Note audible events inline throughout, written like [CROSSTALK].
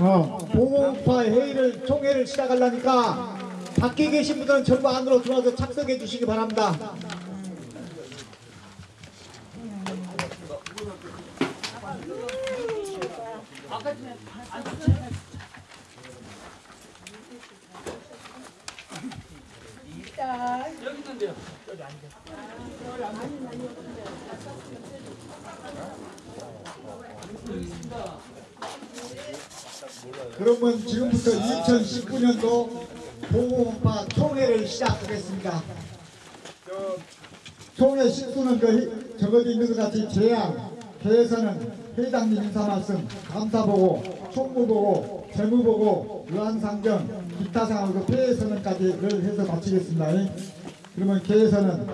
어, 보호파 회의를 총회를 시작하려니까 밖에 계신 분들은 전부 안으로 들어와서 착석해 주시기 바랍니다. 그러면 지금부터 2019년도 보호파 총회를 시작하겠습니다. 총회 식수는 그 적어져 있는 것 같이 제안, 회에서는 회장님 인사 말씀, 감사 보고, 총무 보고, 재무 보고, 유한상정, 기타 상황 그 폐회 선언까지를 해서 마치겠습니다. 그러면 개에서는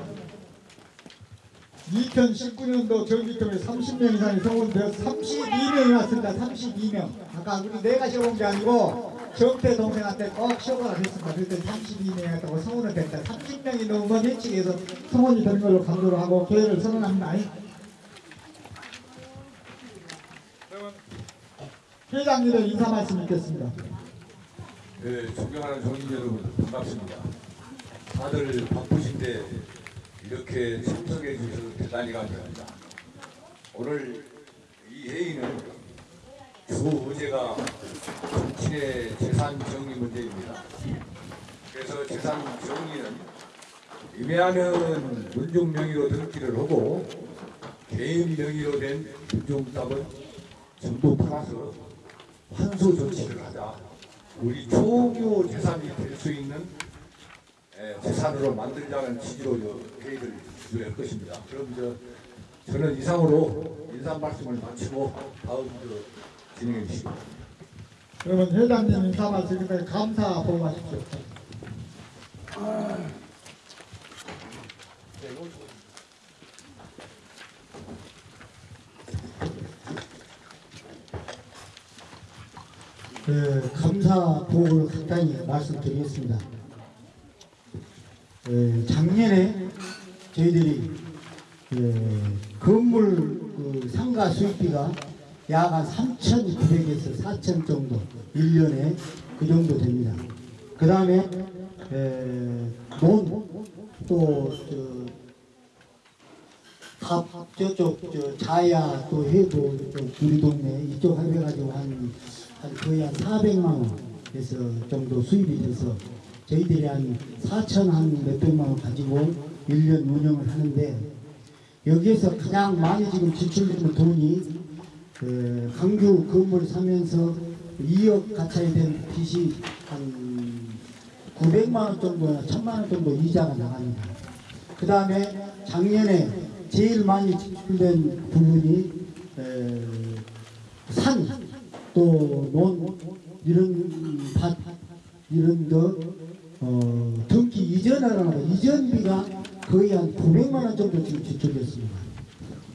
2019년도 정기통에 30명 이상이 성원되어 32명이 왔습니다. 32명. 아까 우리 내가 시어본 게 아니고 정태 동생한테 꼭 시어보라 했습니다. 그랬더니 32명이 왔다고 성원을 됐다. 30명이 넘으면 회칙에서 성원이 되는 걸로 강조를 하고 계획을 선언합니다. 회장님의 인사 말씀 있겠습니다. 네, 존경하는 정인 여러분 반갑습니다. 다들 바쁘신데 이렇게 참석해 주셔서 대단히 감사합니다. 오늘 이 회의는 주 의제가 정치의 재산 정리 문제입니다. 그래서 재산 정리는 임야는 문중 명의로 등기를 하고 개인 명의로 된 문중 땅은 전부 팔아서 환수 조치를 하자. 우리 초교 재산이 될 수 있는 에, 재산으로 만들자는 취지로 저 회의를 주할 것입니다. 그럼 저 저는 이상으로 인사 말씀을 마치고 다음 저 진행해 바랍니다. 그러면 회장님 인사 말씀에 감사 보고하십시오. 그 감사 보고를 간단히 말씀드리겠습니다. 에, 작년에 저희들이 에, 건물 그 상가 수입비가 약 한 3,900에서 4,000 정도 1년에 그 정도 됩니다. 그 다음에 논또 갑 저쪽 저 자야 또 해도 좀 우리 동네 이쪽 해가지고 한, 한 거의 한 400만 원에서 정도 수입이 돼서 저희들이 한 4천 한 몇백만 원 가지고 1년 운영을 하는데 여기에서 가장 많이 지금 지출되는 돈이 그 강주 건물 사면서 2억 가차에 된 빚이 한 900만 원 정도나 1000만 원 정도 이자가 나갑니다. 그 다음에 작년에 제일 많이 지출된 부분이 에, 산, 또 논, 이런 밭, 이런 거, 어, 등기 이전하라는 이전비가 거의 한 900만 원 정도 지금 지출됐습니다.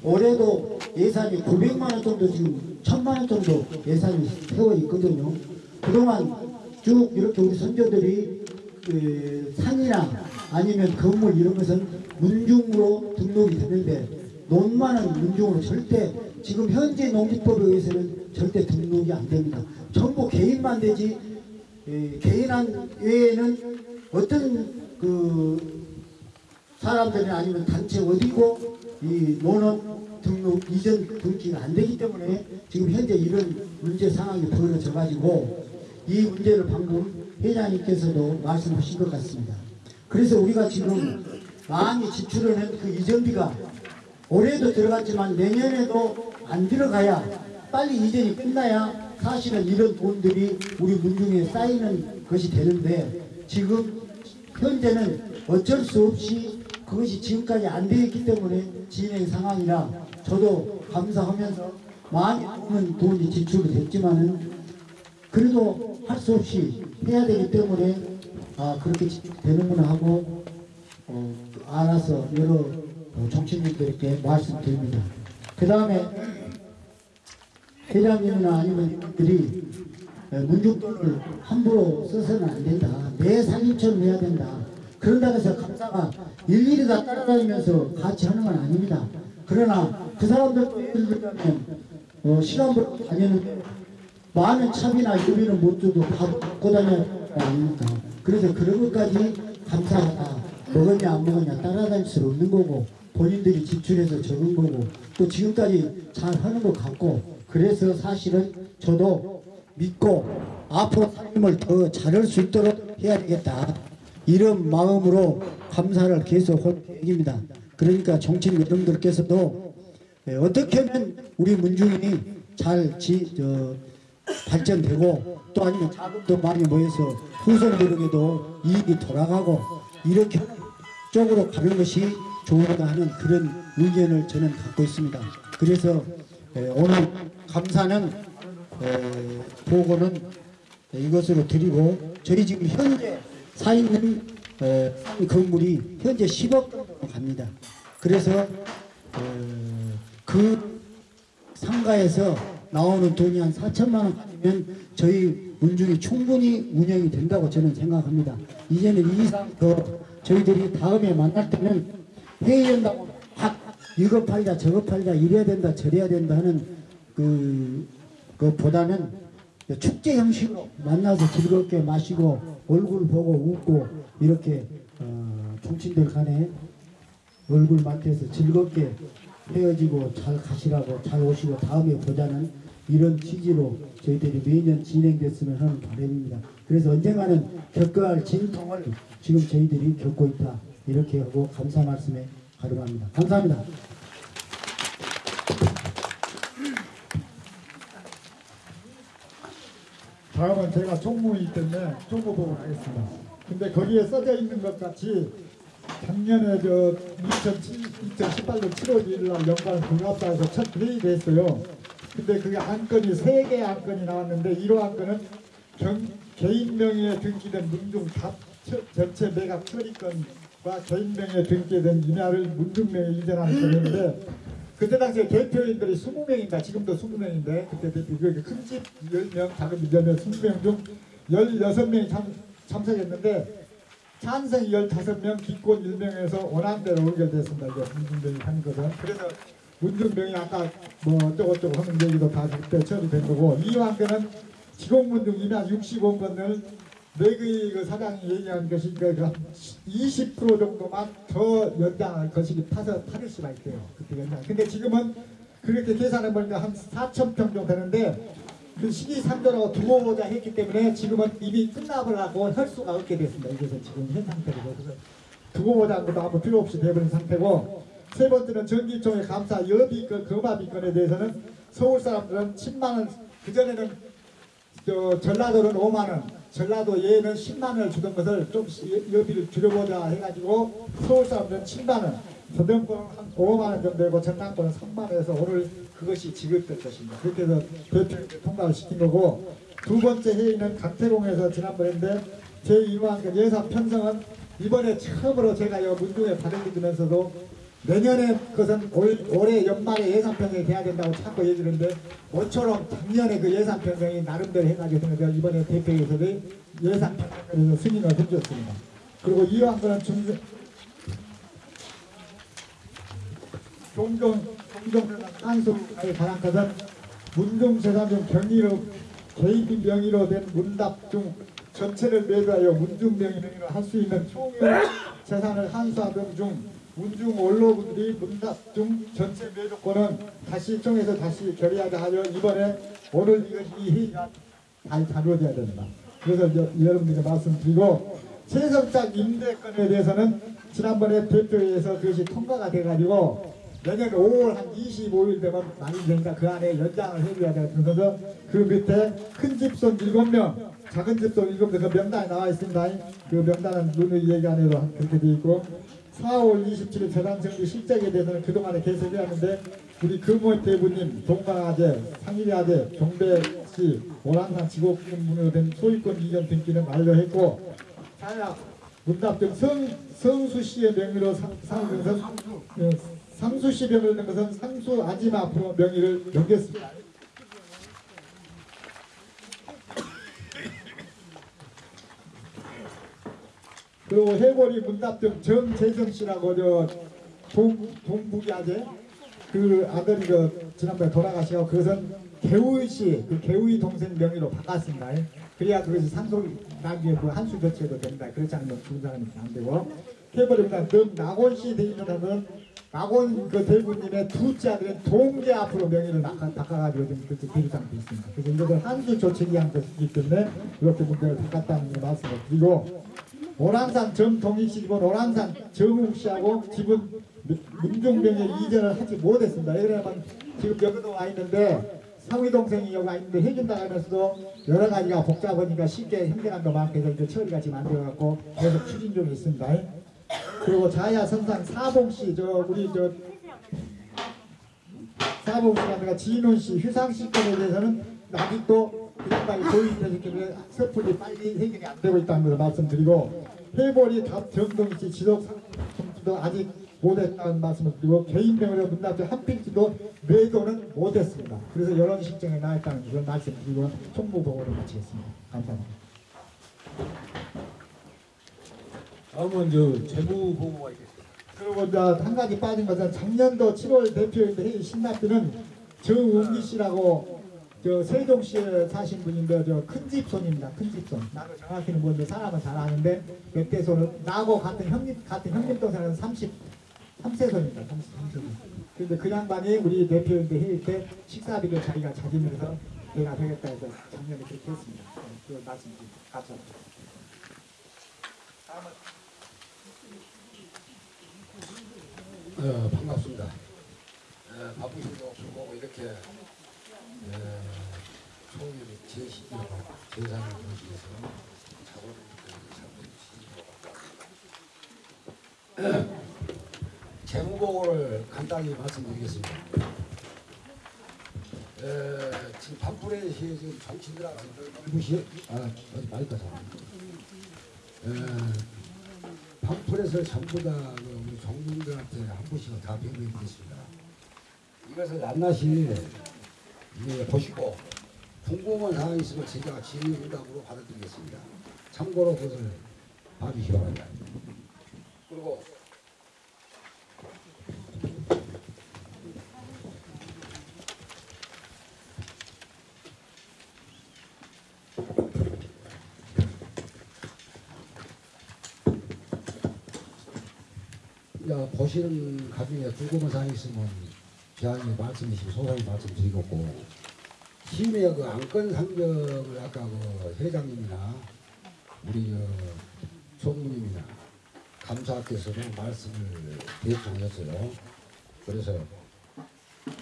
올해도 예산이 900만 원 정도 지금 1000만 원 정도 예산이 세워 있거든요. 그동안 쭉 이렇게 우리 선조들이 그 산이나 아니면 건물 이런 것은 문중으로 등록이 되는데 논만은 문중으로 절대 지금 현재 농지법에 의해서는 절대 등록이 안 됩니다. 전부 개인만 되지 에, 개인한 외에는 어떤 그 사람들이 아니면 단체 어디고 이 논은 등록 이전 등기가 안 되기 때문에 지금 현재 이런 문제 상황이 벌어져 가지고 이 문제를 방금 회장님께서도 말씀하신 것 같습니다. 그래서 우리가 지금 많이 지출하는 그 이전비가 올해도 들어갔지만 내년에도 안 들어가야 빨리 이전이 끝나야 사실은 이런 돈들이 우리 문중에 쌓이는 것이 되는데 지금 현재는 어쩔 수 없이 그것이 지금까지 안 되었기 때문에 진행 상황이라 저도 감사하면서 많이 없는 돈이 지출이 됐지만은 그래도 할 수 없이 해야 되기 때문에 아 그렇게 되는구나 하고 어, 알아서 여러 어, 정치인들께 말씀드립니다. 그 다음에 회장님이나 아니면 들이 문중돈을 함부로 써서는 안 된다. 내 살림처럼 해야 된다. 그런다고 해서 감사가 일일이 다 따라다니면서 같이 하는 건 아닙니다. 그러나 그 사람들도 예를 들자면 어, 시간부로 다니는데 많은 차비나 유비는 못 줘도 밥 먹고 다녀야 아닙니까? 그래서 그런 것까지 감사하다. 먹었냐 안 먹었냐 따라다닐 수 없는 거고 본인들이 지출해서 적은 거고 또 지금까지 잘 하는 것 같고 그래서 사실은 저도 믿고 앞으로 삶을 더 잘할 수 있도록 해야 되겠다. 이런 마음으로 감사를 계속 할 계획입니다. 그러니까 정치인 여러분들께서도 예, 어떻게 하면 우리 문중이 잘 지, 저, 발전되고 또 아니면 자금도 많이 모여서 후손들에게도 이익이 돌아가고 이렇게 쪽으로 가는 것이 좋은가 하는 그런 의견을 저는 갖고 있습니다. 그래서 에, 오늘 감사는 에, 보고는 이것으로 드리고 저희 지금 현재 사 있는 에, 이 건물이 현재 10억 정도 갑니다. 그래서 어, 그 상가에서 나오는 돈이 한 4천만 원 가지면 저희 문중이 충분히 운영이 된다고 저는 생각합니다. 이제는 이 이상 더 저희들이 다음에 만날 때는 회의한다고 막 이거 팔자 저거 팔자 이래야 된다 저래야 된다 하는 그 그 보다는 축제 형식으로 만나서 즐겁게 마시고 얼굴 보고 웃고 이렇게 어, 정치인들 간에 얼굴 맞대서 즐겁게 헤어지고 잘 가시라고 잘 오시고 다음에 보자는 이런 취지로 저희들이 매년 진행됐으면 하는 바람입니다. 그래서 언젠가는 겪어야 할 진통을 지금 저희들이 겪고 있다. 이렇게 하고 감사 말씀에 가름합니다. 감사합니다. 다음은 제가 총무이기 때문에 총무 보고 가겠습니다. 근데 거기에 써져 있는 것 같이 작년에 저 2007, 2018년 7월 1일 날 영광 국합사에서 첫 회의를 했어요. 근데 그 안건이 세 개의 안건이 나왔는데 1호 안건은 경, 개인 명의에 등기된 문중 전체 매각 처리권과 개인 명의에 등기된 임야를 문중 명의에 이전하는 건인데 그때 당시에 대표인들이 20명인가 지금도 20명인데 그때 대표 큰집 10명 작은 집 10명 20명 중 16명이 참, 참석했는데 찬성이 15명 기권 1명에서 원안대로 의결됐습니다. 이제 문중병이 한 것은 그래서 문중병이 아까 뭐 어쩌고저쩌고 하는 얘기도 다 그때 처리된 거고 이완대는 지공문중 임야 65건을 그 사장이 얘기한 것이 그20% 정도만 더 연장할 것이 타서 타를 수가 있대요. 그때 연장. 근데 지금은 그렇게 계산해 보니까 한 4천 평 정도 되는데 그 시기상조라고 두고 보자 했기 때문에 지금은 이미 끝나버라고 할 수가 없게 됐습니다. 이것은 지금 현 상태로 그래서 두고 보자는 것도 아무 필요 없이 돼버린 상태고 세 번째는 전기총회 감사 여비권 거마비권에 대해서는 서울 사람들은 10만 원 그전에는 저 전라도는 5만 원, 전라도 예는 10만 원을 주던 것을 좀 여비를 줄여보자 해가지고 서울 사람들은 7만 원, 서대문권은 한 5만 원 정도 되고 전남권은 3만 원에서 오늘 그것이 지급될 것입니다. 그렇게 해서 대표 통과를 시킨 거고 두 번째 회의는 강태공에서 지난번인데 제2호항 예산 편성은 이번에 처음으로 제가 이 문중에 받아들이면서도 내년에 그것은 올, 올해 연말에 예산 편성이 돼야 된다고 자꾸 얘기를 하는데 모처럼 작년에 그 예산 편성이 나름대로 해가지고 했는데 이번에 대표에서도 예산 편성에서 승인을 해주었습니다. 그리고 이러한 거는 중, 종종 종종 한수에 관한 것은 문중재산 중 경리로 개인 명의로 된 문답 중 전체를 매도하여 문중 명의 명의로 할 수 있는 총유 재산을 한수하던 중 문중 원로분들이 문답 중 전체 매도권은 다시 청에서 다시 결의하자 하여 이번에 오늘 이것이 잘 다루어져야 된다. 그래서 여, 여러분들께 말씀드리고 세성장 임대권에 대해서는 지난번에 대표회에서 그것이 통과가 돼가지고 내년 5월 한 25일 되면 많이 되니까 그 안에 연장을 해줘야 되면서 그 밑에 큰 집손 7명, 작은 집손 7명 그 명단이 나와 있습니다. 그 명단은 누누이 얘기 안 해도 그렇게 돼 있고 4월 27일 재단정비 실적에 대해서는 그동안에 계속 해왔는데 우리 금호 대부님, 동방아재, 상일아재, 경배시, 오란산 지곡군문으로 된 소유권 이전 등기는 완료했고 자야 문답 등 성, 성수 씨의 명의로 상, 상은 것은 어, 상수 씨 명의로 된 것은 상수 아지마 앞으로 명의를 넘겼습니다. 그리고 해골이 문답정 정재정 씨라고 저 동, 동북이 아재 그 아들이 그 지난번에 돌아가시고 그것은 개우이 씨, 그 개우이 동생 명의로 바꿨습니다. 그래야 그것이 상속 나중에 그 한수 조치해도 됩니다. 그렇지 않으면 죽은 사람이 안 되고 해버립니다. 능 낙원 씨 대인은 낙원 그 대부님의 두째 아들은 동계 앞으로 명의를 바꿔- 바꿔가지고 지금 그렇게 기록상돼 있습니다. 그래서 이것을 한수 조치기 한 것이기 때문에 이렇게 문제를 바꿨다는 말씀을 드리고 오란산 씨 집은 오란산 정욱 씨하고 집은 문종병의 이전을 하지 못했습니다. 왜냐하면 지금 여기도 와 있는데 상위 동생이 여기 와 있는데 해준다 하면서도 여러 가지가 복잡하니까 쉽게 행정안도 많고 해서 이제 처리가 지금 안 되어갖고 계속 추진 중에 있습니다. 그리고 자야 선상 사봉 씨, 저 우리 저 사봉 씨가 지인훈 씨, 휴상 씨 건에 대해서는 아직도 그 양반이 고인되기 때문에 서풀이 빨리 해결이 안 되고 있다는 것을 말씀드리고 해벌이 답 정동 씨 지속 상품도 아직 못했다는 말씀을 드리고 개인병으로 문납자 한 필지도 매도는 못했습니다. 그래서 이런 실정에 나 있다는 것을 말씀드리고 총무보고를 마치겠습니다. 감사합니다. 다음은 저 재무 보고가 있겠습니다. 그리고 이제 한 가지 빠진 것은 작년도 7월 대표인데 신납비는 정웅기 씨라고 저 세종시에 사신 분인데 저 큰 집손입니다. 큰 집손. 나도 정확히는 뭔데 사람은 잘 아는데 몇대손은 나하고 같은 형님 같은 형님 동생은 30 3세손입니다. 33세손. 그런데 그 양반이 우리 대표인데 회의 때 식사비를 자기가 자기면서 내가 되겠다 해서 작년에 그렇게 했습니다. 네, 그 말씀드립니다. 감사합니다. 다음은 어, 반갑습니다. 어, 바쁘신도 불구하고 이렇게 어, 재무보고를 간단히 말씀드리겠습니다. 어, 지금 판프레시에 지금 정치들하고 아 팜플렛을 전부 다그 우리 정부들한테 한 번씩은 다 배부해드렸습니다. 이것을 낱낱이 이제 보시고 궁금한 사항이 있으면 제가 질의응답으로 받아드리겠습니다. 참고로 그것을 봐주시기 바랍니다. 그리고 야, 보시는 가중에 궁금한 사항이 있으면 제안에 말씀이시고 소상히 말씀드리겠고 시민의 그 안건 상정을 아까 그 회장님이나 우리 저 총무님이나 감사께서도 말씀을 대충하셨어요. 그래서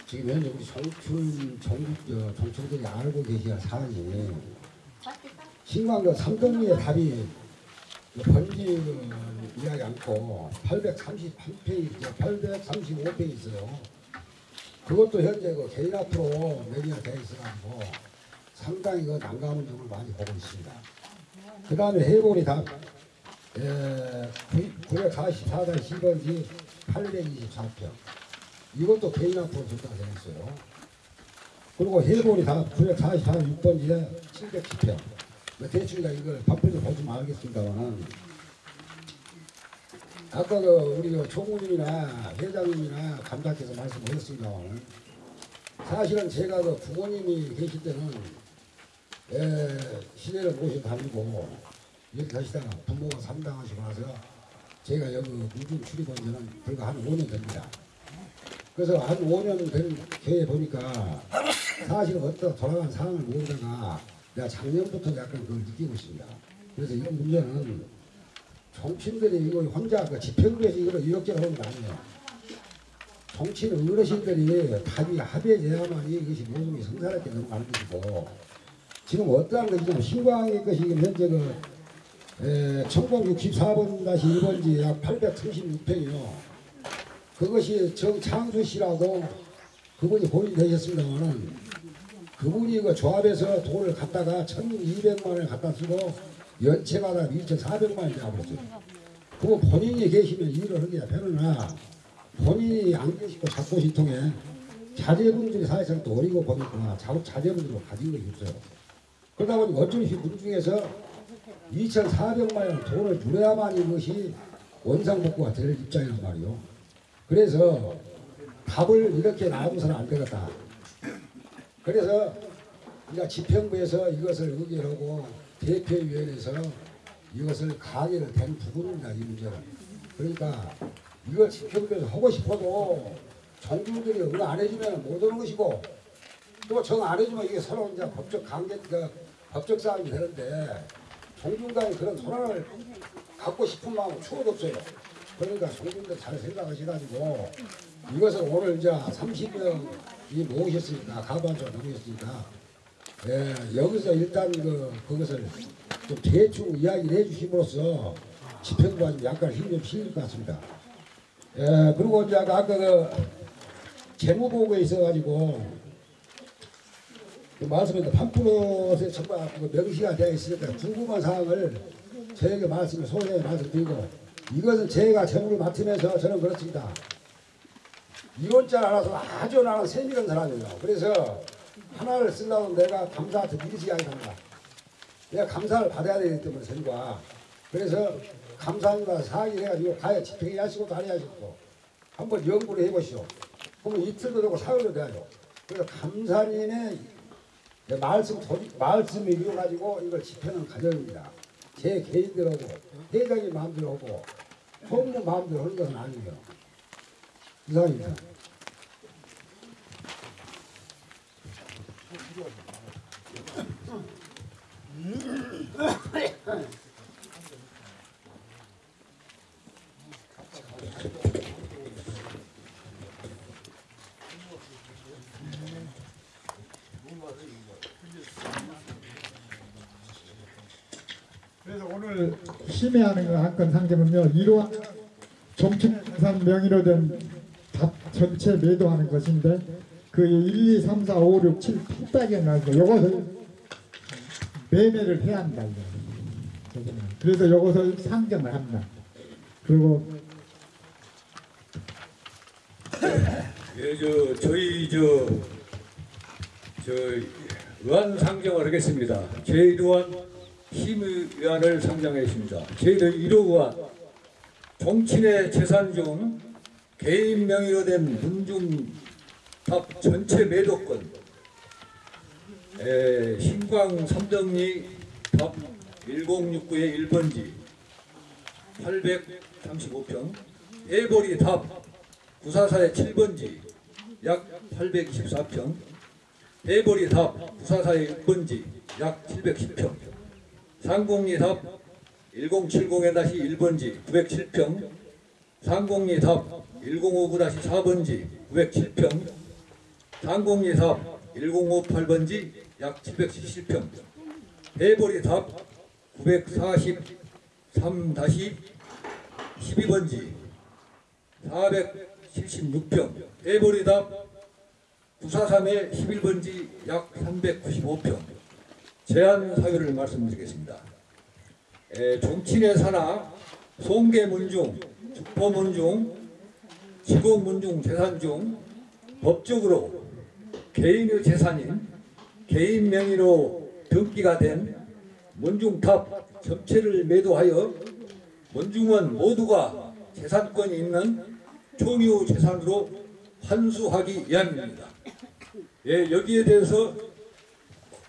지금 현재 우리 정춘 정부 정치들이 알고 계셔야 사안이 신광교 삼동리의 답이 번지 이야기 않고 831페이지, 835페이지 있어요. 그것도 현재 그 개인 앞으로 매니아 돼 있어가지고 상당히 그 난감한 점을 많이 보고 있습니다. 그 다음에 해골이 답, 에, 944단 10번지 824표. 이것도 개인 앞으로 줬다고 되어 있어요. 그리고 해골이 답 944단 6번지에 710표. 뭐 대충 다 이걸 밥표를 보시면 알겠습니다만 아까 그 우리 그 총무님이나 회장님이나 감독께서 말씀하셨습니다만 사실은 제가 그 부모님이 계실 때는 에, 시내를 모시고 다니고 이렇게 하시다가 부모가 상당하시고 나서 제가 여기 문중 출입한 지는 불과 한 5년 됩니다. 그래서 한 5년 된 교회 보니까 사실은 어떤 돌아간 상황을 모르다가 내가 작년부터 약간 그걸 느끼고 있습니다. 그래서 이 문제는 정치인들이 이거 혼자 그 집회구에서 이걸 이렇게를 하는 거 아니에요. 정치인 어르신들이 답이 합의해야만 이것이 게 성사롭게 넘어가는 것이고 지금 어떠한 것이냐면 신광의 것이 지금 현재 그 에, 1064번-1번지 약 836평이요. 그것이 정창수 씨라고 그분이 본인이 되셨습니다만은 그분이 그 조합에서 돈을 갖다가 1200만 원을 갖다 쓰고 연체마다 2400만 원이 나버렸어요. 그거 본인이 계시면 일을 하기가 편하나 본인이 안 계시고 자꾸 시통에 자제분들이 사회상 또 어리고 보니까 자, 자제분들로 가진 것이 없어요. 그러다 보니 어쩔 수 문중에서 2,400만 원 돈을 줄여야만 이것이 원상복구가 될 입장이란 말이요. 그래서 답을 이렇게 놔두서는 안 되겠다. 그래서 우리가 집행부에서 이것을 의결하고 대표위원회에서 이것을 가결을 된 부분입니다. 이 문제는. 그러니까 이걸 집행부에서 하고 싶어도 정부들이 응 안 해주면 못 오는 것이고 또 정 안 해주면 이게 서로 이제 법적 관계, 그 법적 싸움이 되는데 종중 간에 그런 소란을 갖고 싶은 마음은 추워도 없어요. 그러니까 종중들 잘 생각하셔가지고 이것을 오늘 이제 30명이 모으셨으니까 가반적 모으셨으니까 예, 여기서 일단 그 그것을 좀 대충 이야기를 해주심으로써 집행부가 좀 약간 힘이 좀 실릴 것 같습니다. 예, 그리고 이제 아까 그 재무보고에 있어가지고 그 말씀했던 판프로스에 정말 그 명시가 되어 있으니까 궁금한 사항을 저에게 말씀을 소개해 말씀드리고 이것은 제가 재무를 맡으면서 저는 그렇습니다. 이론자 알아서 아주 나는 세밀한 사람이에요. 그래서 하나를 쓰려고 내가 감사한테 미리지 않습니다. 내가 감사를 받아야 되기 때문에 선과 그래서 감사합니다 사기를 해가지고 가야 집행해 하시고도 안 하시고 한번 연구를 해보시오. 그러면 이틀도 되고 사흘도 돼야죠. 그래서 감사님의 말씀 말씀을 이용가지고 이걸 집행하는 과정입니다. 제 개인대로 하고 회장님 마음대로 하고 총무 마음대로 하는 것은 아니에요. 이상입니다. 그래서 오늘 심의하는 거한건 상점은요 이러한 재산 명의로 된 답 전체 매도하는 것인데 그 1, 2, 3, 4, 5, 6, 7, 8단계 나고 이것을 매매를 해야 한다. 그래서 이것을 상점을 합니다. 그리고 예, 저 저희 저, 저 의안 상정을 하겠습니다. 제1의안 심의안을 상정했습니다. 제1 의안 정치인의 재산 중 개인 명의로 된 문중탑 전체 매도권 에, 신광 삼정리 답 1069의 1번지 835평 애보리 답 구사사의 7번지 약 824평 대보리 답 구사사의 6번지 약 710평 상공리 답 1070-1번지 907평 상공리 답 1059-4번지 907평 상공리 답 1058번지 약 777평 대보리 답 943-12번지 476평, 해보리 답 943의 11번지 약 395평. 제한 사유를 말씀드리겠습니다. 에, 종친의 산하, 송계문중, 축포문중, 지공문중 재산 중 법적으로 개인의 재산인 개인 명의로 등기가 된 문중탑 전체를 매도하여 문중은 모두가 재산권이 있는 총유 재산으로 환수하기 위함입니다. 예, 여기에 대해서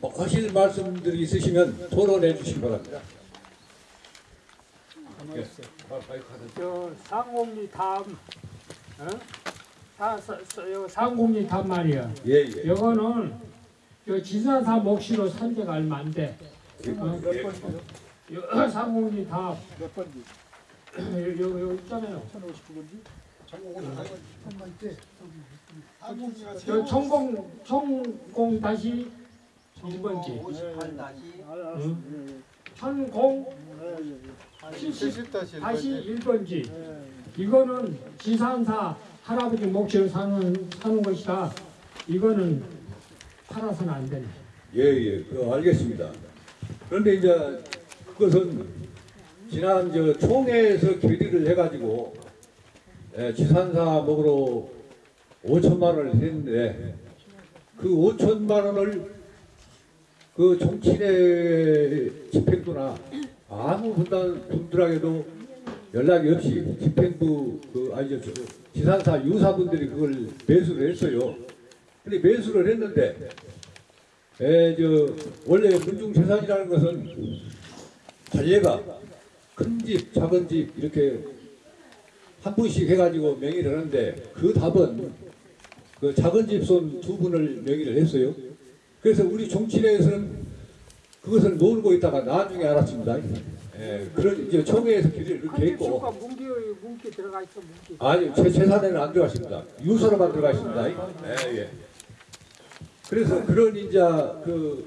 뭐 하실 말씀들이 있으시면 토론해 주시기 바랍니다. 예, 저 상공리 다음 어? 사, 사, 사, 요 상공리 다음 말이야. 예, 예. 요거는 요 지사사 몫으로 산재가 얼마 안 돼. 예, 어, 예. 요 상공리 다음 몇 번지? 요, 요, 요 있잖아요. 저 천공 천공 다시 1번지. 천공 70 다시 1번지. 이거는 지산사 할아버지 몫으로 사는 사는 것이다. 이거는 팔아서는 안 되네. 예, 예, 그 알겠습니다. 그런데 이제 그것은 지난 저 총회에서 결의를 해가지고 예, 지산사 목으로 5천만 원을 했는데 그 5천만 원을 그 정치인의 집행부나 아무 분단 분들에게도 연락이 없이 집행부 그 아니 저 지산사 유사분들이 그걸 매수를 했어요. 근데 매수를 했는데 에 저 원래 문중 재산이라는 것은 관례가 큰 집, 작은 집 이렇게 한 분씩 해가지고 명의를 하는데 그 답은 그 작은 집손 두 분을 명의를 했어요. 그래서 우리 정치내에서는 그것을 모르고 있다가 나중에 알았습니다. 예, 그런 이제 총회에서 길을 이렇게 수가 문기 문기 들어가 있어 문기. 아니 제 재산에는 안 들어가십니다. 유서로만 들어가십니다. 예, 예. 그래서 그런 이제 그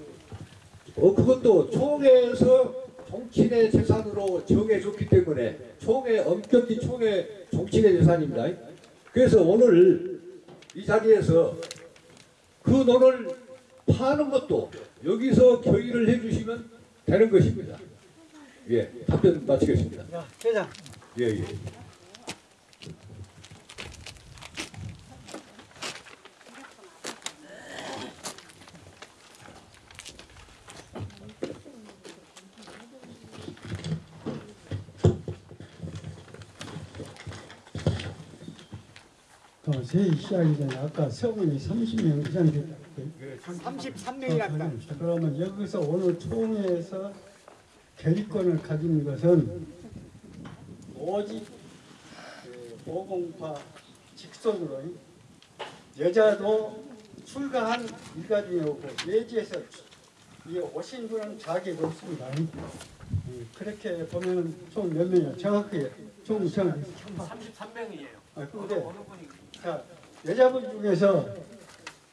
어, 그것도 총회에서 정치인의 재산으로 정해줬기 때문에 총회 엄격히 총회 정치인의 재산입니다. 그래서 오늘 이 자리에서 그 논을 파는 것도 여기서 결의를 해주시면 되는 것입니다. 예, 답변 마치겠습니다. 야, 회장. 예, 예. 어, 제 시작이 전에 아까 서문이 30명 이상 됐다. 33명이랍니다. 그러면 여기서 오늘 총회에서 결의권을 가진 것은 오직 그 보공파 직선으로 여자도 출가한 일가중에 오고 예지에서 이 오신 분은 자격이 없습니다. 예, 그렇게 보면 총 몇 명이야? 정확히 총 정확히 33명이에요. 아, 근데 자, 여자분 중에서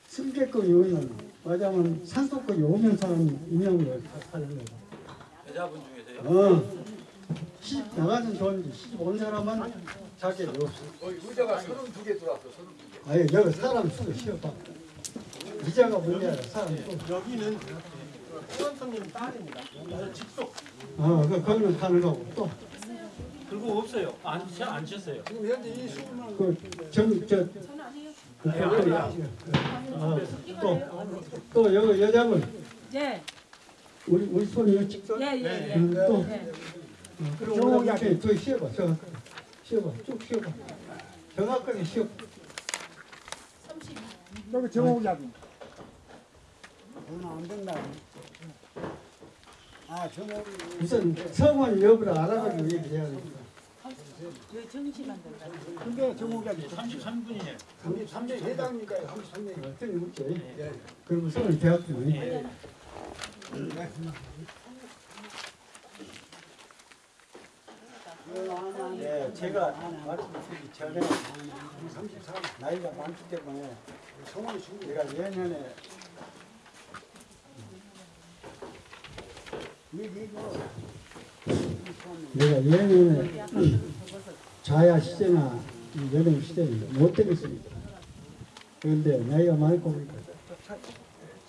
승객권이 오면 맞아면 산소권이 오면 사람 임명을 하는 거예요. 여자분 중에서요? 어. 시집 나가는 돈 시집 온 사람은 자격이 없어. 어, 의자가 32개 들어왔어, 32개. 아니 여기 사람 수도 쉬어봐. 이자가 문제야 사람 수. 여기는 후원성님 딸입니다. 그래서 직속 어, 그 거기는 가는 거고 또. 그리고 없어요. 안, 안 쳤어요. 그정저 그, 또또 여기 여자분. 예, 우리 우리 손이 직선 예, 예, 예. 음, 또. 예. 그리고 우리 앞에 더 쉬어봐 정확하게. 쉬어봐 쭉 쉬어봐. 정확하게 쉬어. 여기 정호기하 고 우선 성원 여부를 알아가지고 얘기해야 됩니다 왜 된다. 33분이에요. 33명 회장이니까 33명. 어떤 묻죠 그러면 성을 대학교 네, 제가 말씀드리기 전에 33 나이가 많기 때문에 내가 예년에 내가 예년에 자야 시대나 이 여름 시대는 못 되겠습니다. 그런데 나이가 많고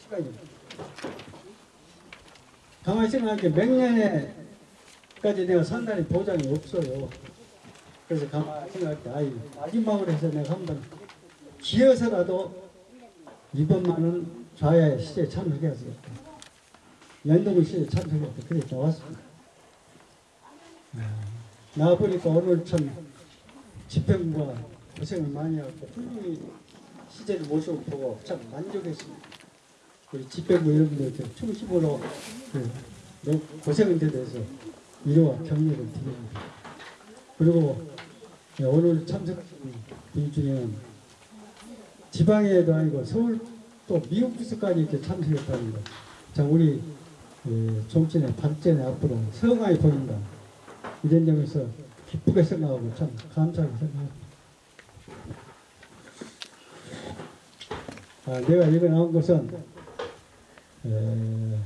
시간이 가만히 생각하니까 몇 년에까지 내가 산다는 보장이 없어요. 그래서 가만히 생각할 때 아이 마지막으로 해서 내가 한번 기어서라도 이번만은 좌야의 시대에 참석해야겠다. 연동의 시대에 참석했다. 그래 나왔습니다. 나와보니까 오늘 참 집행부가 고생을 많이 하고 훌륭히 시대를 모습을 보고 참 만족했습니다. 우리 집행부 여러분들 충심으로 그, 너무 고생을 대해서 위로와 격려를 드립니다. 그리고 네, 오늘 참석하신 분 중에는 지방에도 아니고 서울 또 미국 부서까지 이렇게 참석했답니다. 자 우리 예, 정치의 발전에 앞으로 성황이 보인다. 이런 점에서 기쁘게 생각하고 참 감사하게 생각합니다. 아, 내가 이거 나온 것은 에,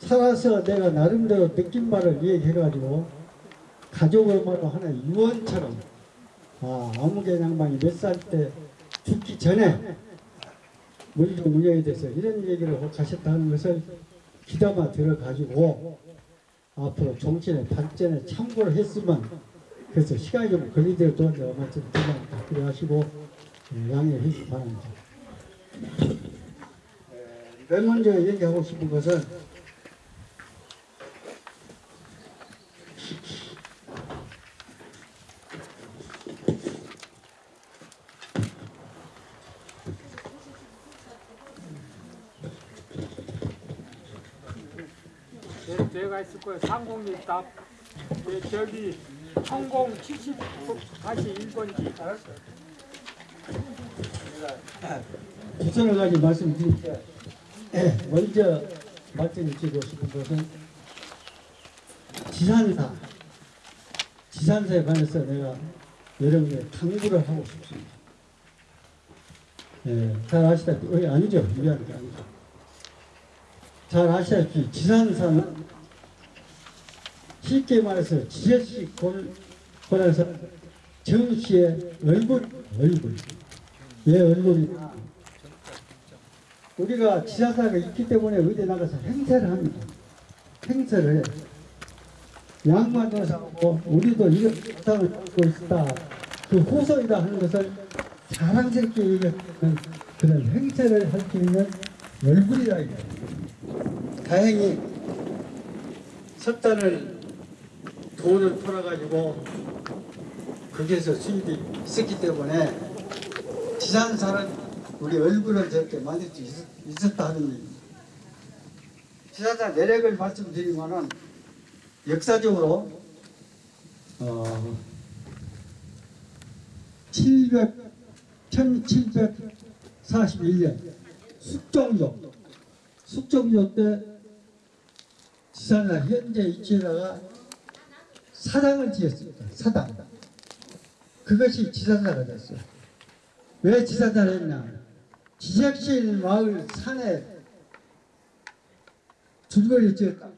살아서 내가 나름대로 느낀 말을 얘기해가지고 가족 엄마로 하나의 유언처럼 아, 아무개 양반이 몇 살 때 죽기 전에 물리적 운영에 대해서 이런 얘기를 하고 가셨다는 것을 귀담아 들어가지고 앞으로 정치의 발전에 참고를 했으면 그래서 시간이 좀 걸리더라도 내가 말씀 드리니까 그래 하시고 예, 양해해 주시기 바랍니다. 맨 먼저 얘기하고 싶은 것은 제가 있을 거예요. 상공리 답 예, 저기 성공 70 다시 1번지 알았어요. 두서너 가지 말씀드릴게요. 예, 먼저 말씀드리고 싶은 것은 지산사, 지산사에 관해서 내가 여러분께 당부를 하고 싶습니다. 예, 잘 아시다시피, 어, 아니죠. 미안한 게 아니죠. 잘 아시다시피 지산사는 쉽게 말해서 지혜식 권에서 정씨의 얼굴, 얼굴. 왜 얼굴이냐? 우리가 지사사가 있기 때문에 어디 나가서 행세를 합니다. 행세를 해. 양만도 사고 우리도 이런 세상을 갖고 있다. 그 후손이다 하는 것을 자랑스럽게 얘기하는 그런 행세를 할 수 있는 얼굴이라 이거예요. 다행히 석탄을 돈을 풀어가지고 거기에서 수입이 있었기 때문에 지산사는 우리 얼굴을 저렇게 만들 수 있었, 있었 다 하는 얘기입니다. 지산사 내력을 말씀드리면은 역사적으로 어, 700, 1741년 숙종조 숙종조 때 지산사 현재 위치에다가 사당을 지었습니다. 사당. 그것이 지산사가 됐어요. 왜 지산사를 했냐? 지적실 마을 산에 줄거리 지었다.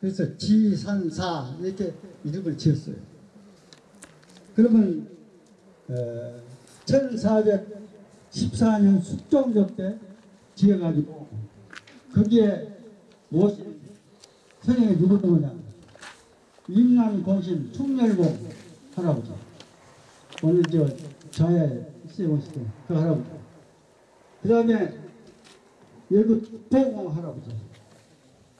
그래서 지산사 이렇게 이름을 지었어요. 그러면 어, 1414년 숙종조 때 지어가지고 거기에 무엇이 선생이 누구 누구냐 임남공신 충렬공 할아버지. 오늘 저 저에 쓰여오실 때그 할아버지. 그 다음에 여기 동공 할아버지.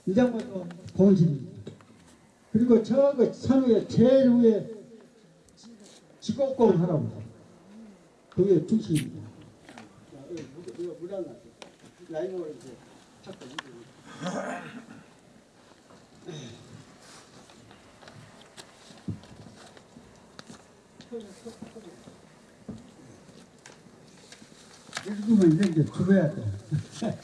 이 장면도 공신입니다. 그리고 저그 산 위에 제일 위에 지곡공 할아버지. 그게 중심입니다. 나죠 라인으로 이제 찾고 읽으면 이제 죽어야 돼. [LAUGHS]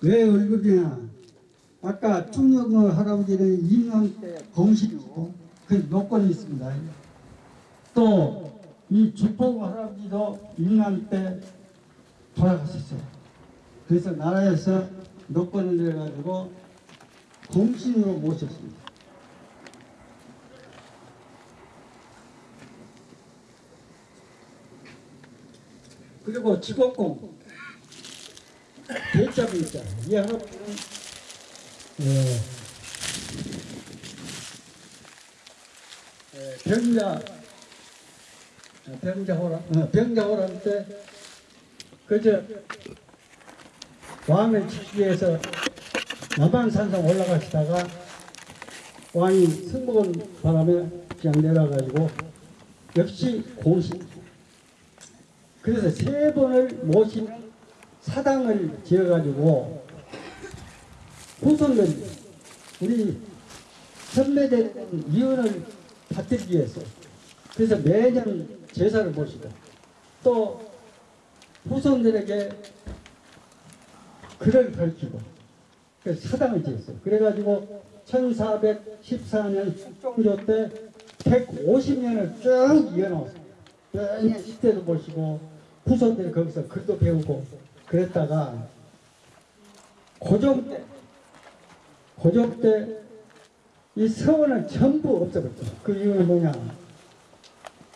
왜 얼굴이냐? 아까 충녕어 할아버지는 임남 때 공신이고 그 노건이 있습니다. 또 이 주포 할아버지도 임남 때 돌아가셨어요. 그래서 나라에서 노건을 내가지고 공신으로 모셨습니다. 그리고 직업공 대자분 있잖아요. 이 할아버지는 예, 예, 병자 어, 병자호란 어, 병자호란 때 그저 왕을 지키기 위해서 남한산성 올라가시다가 왕이 승복은 바람에 그냥 내려가지고 역시 공신. 그래서 세 번을 모신 사당을 지어가지고 후손들 우리 선배된 이혼을 받들기 위해서. 그래서 매년 제사를 모시고 또 후손들에게 글을 밝히고 그래서 사당을 지었어요. 그래가지고 1414년 숙종조 때 150년을 쭉 이어나왔습니다. 매년 시대도 보시고 후손들이 거기서 글도 배우고 그랬다가 고종 때 고종 때 이 서원을 전부 없애버렸죠. 그 이유는 뭐냐?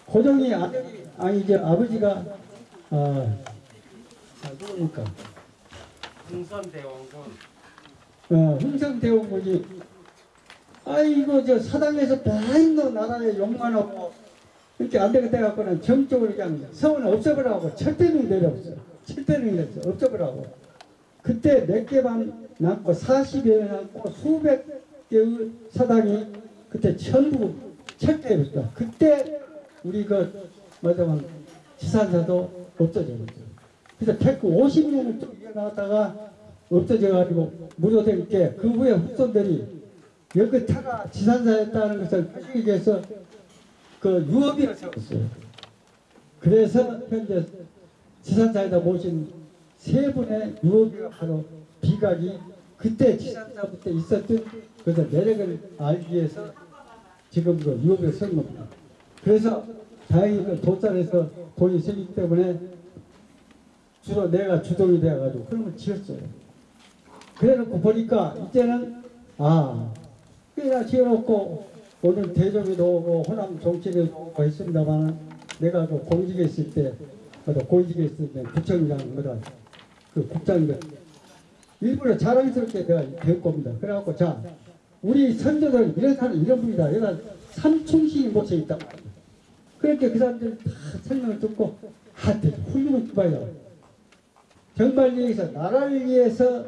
고종이 아들이 아니죠 아버지가 어, 아, 누굽니까? 흥선대원군 어, 흥성대원군이 아이고 저 사당에서 맨날 나라에 욕만 하고 이렇게 안 되겠다 해갖고는 정적으로 그냥 서원을 없애버리라고 철대능이 내려왔어요. 철대능이 내렸어요. 없애버리라고. 그때 몇 개만 남고 40여 남고 수백 개의 사당이 그때 전부 철대했다. 그때 우리 그 뭐냐면 지산사도 없어졌어요. 그래서 태크 50년을 쭉 이어나갔다가 없어져가지고 무료될 때 그 후에 후손들이 여기 타가 지산사였다는 것을 가지기 위해서 그 유업이라 세웠어요. 그래서 현재 지산사에다 모신 세 분의 유업이가 바로 비각이 그때 지산사부터 있었던 그래서 매력을 알기 위해서 지금 그 유업을 쓴 겁니다. 그래서 다행히 그 도산에서 돈이 생기기 때문에 주로 내가 주동이 돼가지고 그런 걸 지었어요. 그래놓고 보니까 이제는 아 꽤나 지어놓고 오늘 대종에도 오고 호남 정치에도 오고 했습니다만 내가 그 공직에 있을 때 공직에 있을 때 구청장 뭐다 그 국장들 일부러 자랑스럽게 내가 배울 겁니다. 그래갖고 자 우리 선조들 이런 사람 이런 분이다. 얘가 삼충신이 모셔 있다. 그렇게 그 사람들 다 설명을 듣고 하여튼 훌륭한 주바이다. 정말 여기서 나라를 위해서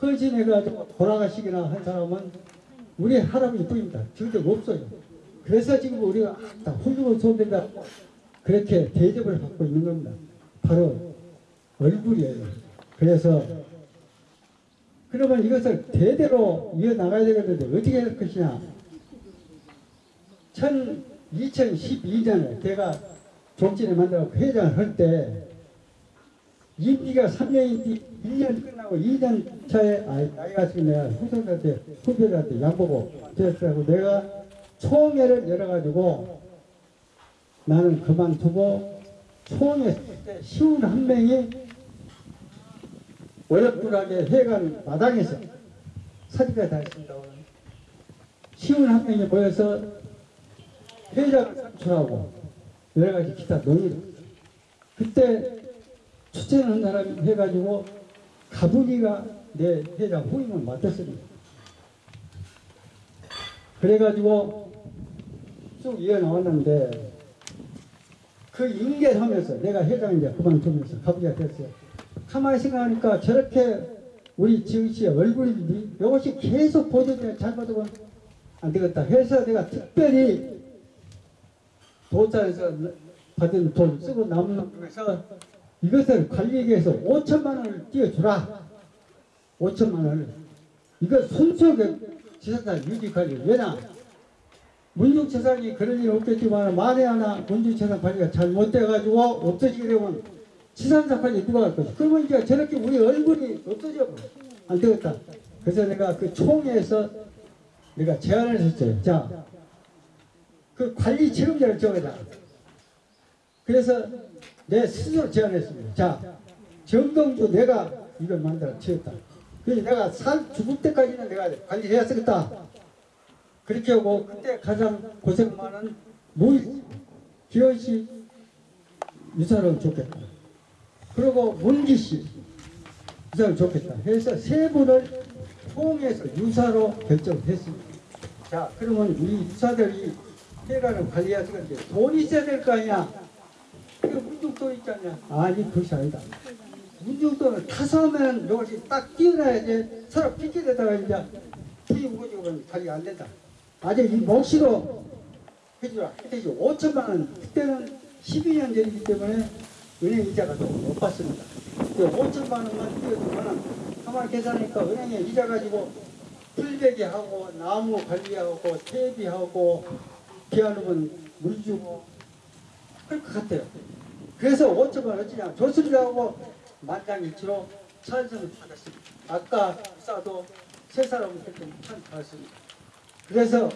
헌신해가지고 돌아가시기나 한 사람은 우리 할아버지 뿐입니다. 지금 없어요. 그래서 지금 우리가 다 훌륭한 소대다 그렇게 대접을 받고 있는 겁니다. 바로 얼굴이에요. 그래서 그러면 이것을 대대로 이어나가야 되겠는데 어떻게 할 것이냐. 2012년에 제가 종진에 만들어 회장을 할 때 임기가 3년인데 1년 끝나고 2년 차에 아, 나이가 지금 내가 후손들한테 후배들한테 양보고 됐다고 내가 총회를 열어가지고 나는 그만두고 총회 때 쉬운 한 명이 어렵불하게 회관 마당에서 사진까지 다 했습니다. 쉬운 한 명이 모여서 회장을 선출하고 여러 가지 기타 논의를 그때 추천한 사람이 해가지고 가분이가 내 회장 후임을 맡았습니다. 그래가지고 쭉 이어나왔는데 그 인계하면서 내가 회장 이제 그만두면서 가분이가 됐어요. 가만히 생각하니까 저렇게 우리 지은 씨의 얼굴이 이것이 계속 보존돼 잘 받으면 안 되겠다 해서 내가 특별히 도자에서 받은 돈 쓰고 남는 중에서 이것을 위해서 5천만 원을 띄워주라. 5천만 원을. 이거 순수하게 지산사 유지관리. 왜냐? 문중재산이 그런 일 없겠지만 만에 하나 문중재산 관리가 잘못돼가지고 없어지게 되면 지산사 관리 누가 할 거지? 그러면 이제 저렇게 우리 얼굴이 없어져. 안 되겠다. 그래서 내가 그 총회에서 내가 제안을 했어요. 자, 그 관리 책임자를 정해라. 그래서 내 스스로 제안했습니다. 자, 정동주 내가 이걸 만들어 지었다. 그래서 내가 살 죽을 때까지는 내가 관리해야 쓰겠다. 그렇게 하고 그때 가장 고생 많은 무이 기현 씨 유사를 좋겠다. 그리고 문기 씨 유사를 좋겠다. 해서 세 분을 통해서 유사로 결정했습니다. 자, 그러면 우리 유사들이 해가는 관리해야 되는데 돈이 있어야 될 거 아니야. 문중도 있잖냐. 아니, 그것이 아니다. 문중도는 타서 하면 이것이 딱 뛰어나야지 서로 삐끼되다가 이제 풀이 무거지고 관리가 안 된다. 아직 이 몫으로 해주라. 그때 5천만 원, 그때는 12년 전이기 때문에 은행 이자가 너무 높았습니다. 그 5천만 원만 띄워주면 가만 계산하니까 은행에 이자 가지고 풀베기 하고 나무 관리하고 퇴비하고 비하놓으면 물 주고 그럴 것 같아요. 그래서 5천만 어찌냐 좋습니다 하고 만장일치로 찬성을 받았습니다. 아까 싸도 세 사람을 그렇게 찬 받았습니다. 그래서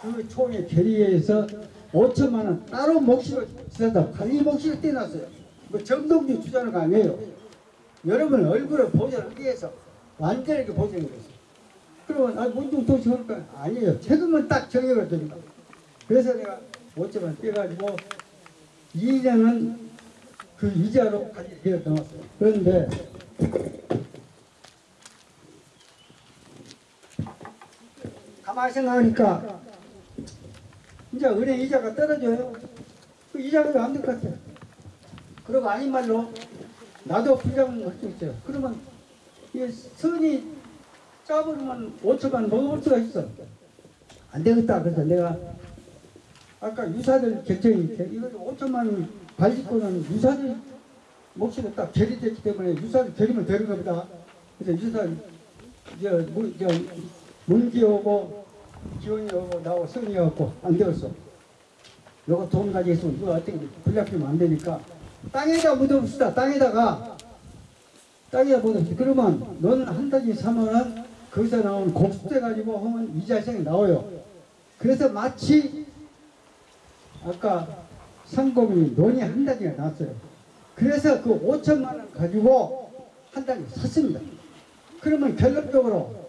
그 총회 결의회에서 5천만 원 따로 몫으로 지산다 관리 몫으로 떼놨어요. 뭐 정동주 주자는 거 아니에요. 여러분 얼굴을 보존하기 위해서 완전하게 보존해 줬어요. 그러면 아 문중 도시 그럴까 아니에요. 세금은 딱 정해가 됩니다. 그래서 내가 5천 원 떼가지고 2년은 그 이자로 관리되어 나왔어요. 그런데 가만히 생각하니까 이제 은행 이자가 떨어져요. 그 이자가 안될 것 같아요. 그리고 아닌 말로 나도 부장을 할수 있어요. 그러면 이 선이 짜버리면 5천만 먹어볼 수가 있어. 안 되겠다. 그래서 내가 아까 유사들 결정이 이거 5천만 원 발집권은 유사들 몫으로 딱 결의됐기 때문에 유사를 결의면 되는 겁니다. 그래서 유사 저 문기 오고 기원이 오고 나오고 승리 갖고 안 되었어. 요거 돈 가지고 있으면 이거 어떻게 불량피면 안 되니까 땅에다 묻어봅시다. 땅에다가 땅에다 묻어봅시다. 그러면 너는 한 3만 원 거기서 나온 곡수대 가지고 하면 이자성이 나와요. 그래서 마치 아까 상공이 논이 한 단위가 나왔어요. 그래서 그 5천만 원 가지고 한 단위 샀습니다. 그러면 결론적으로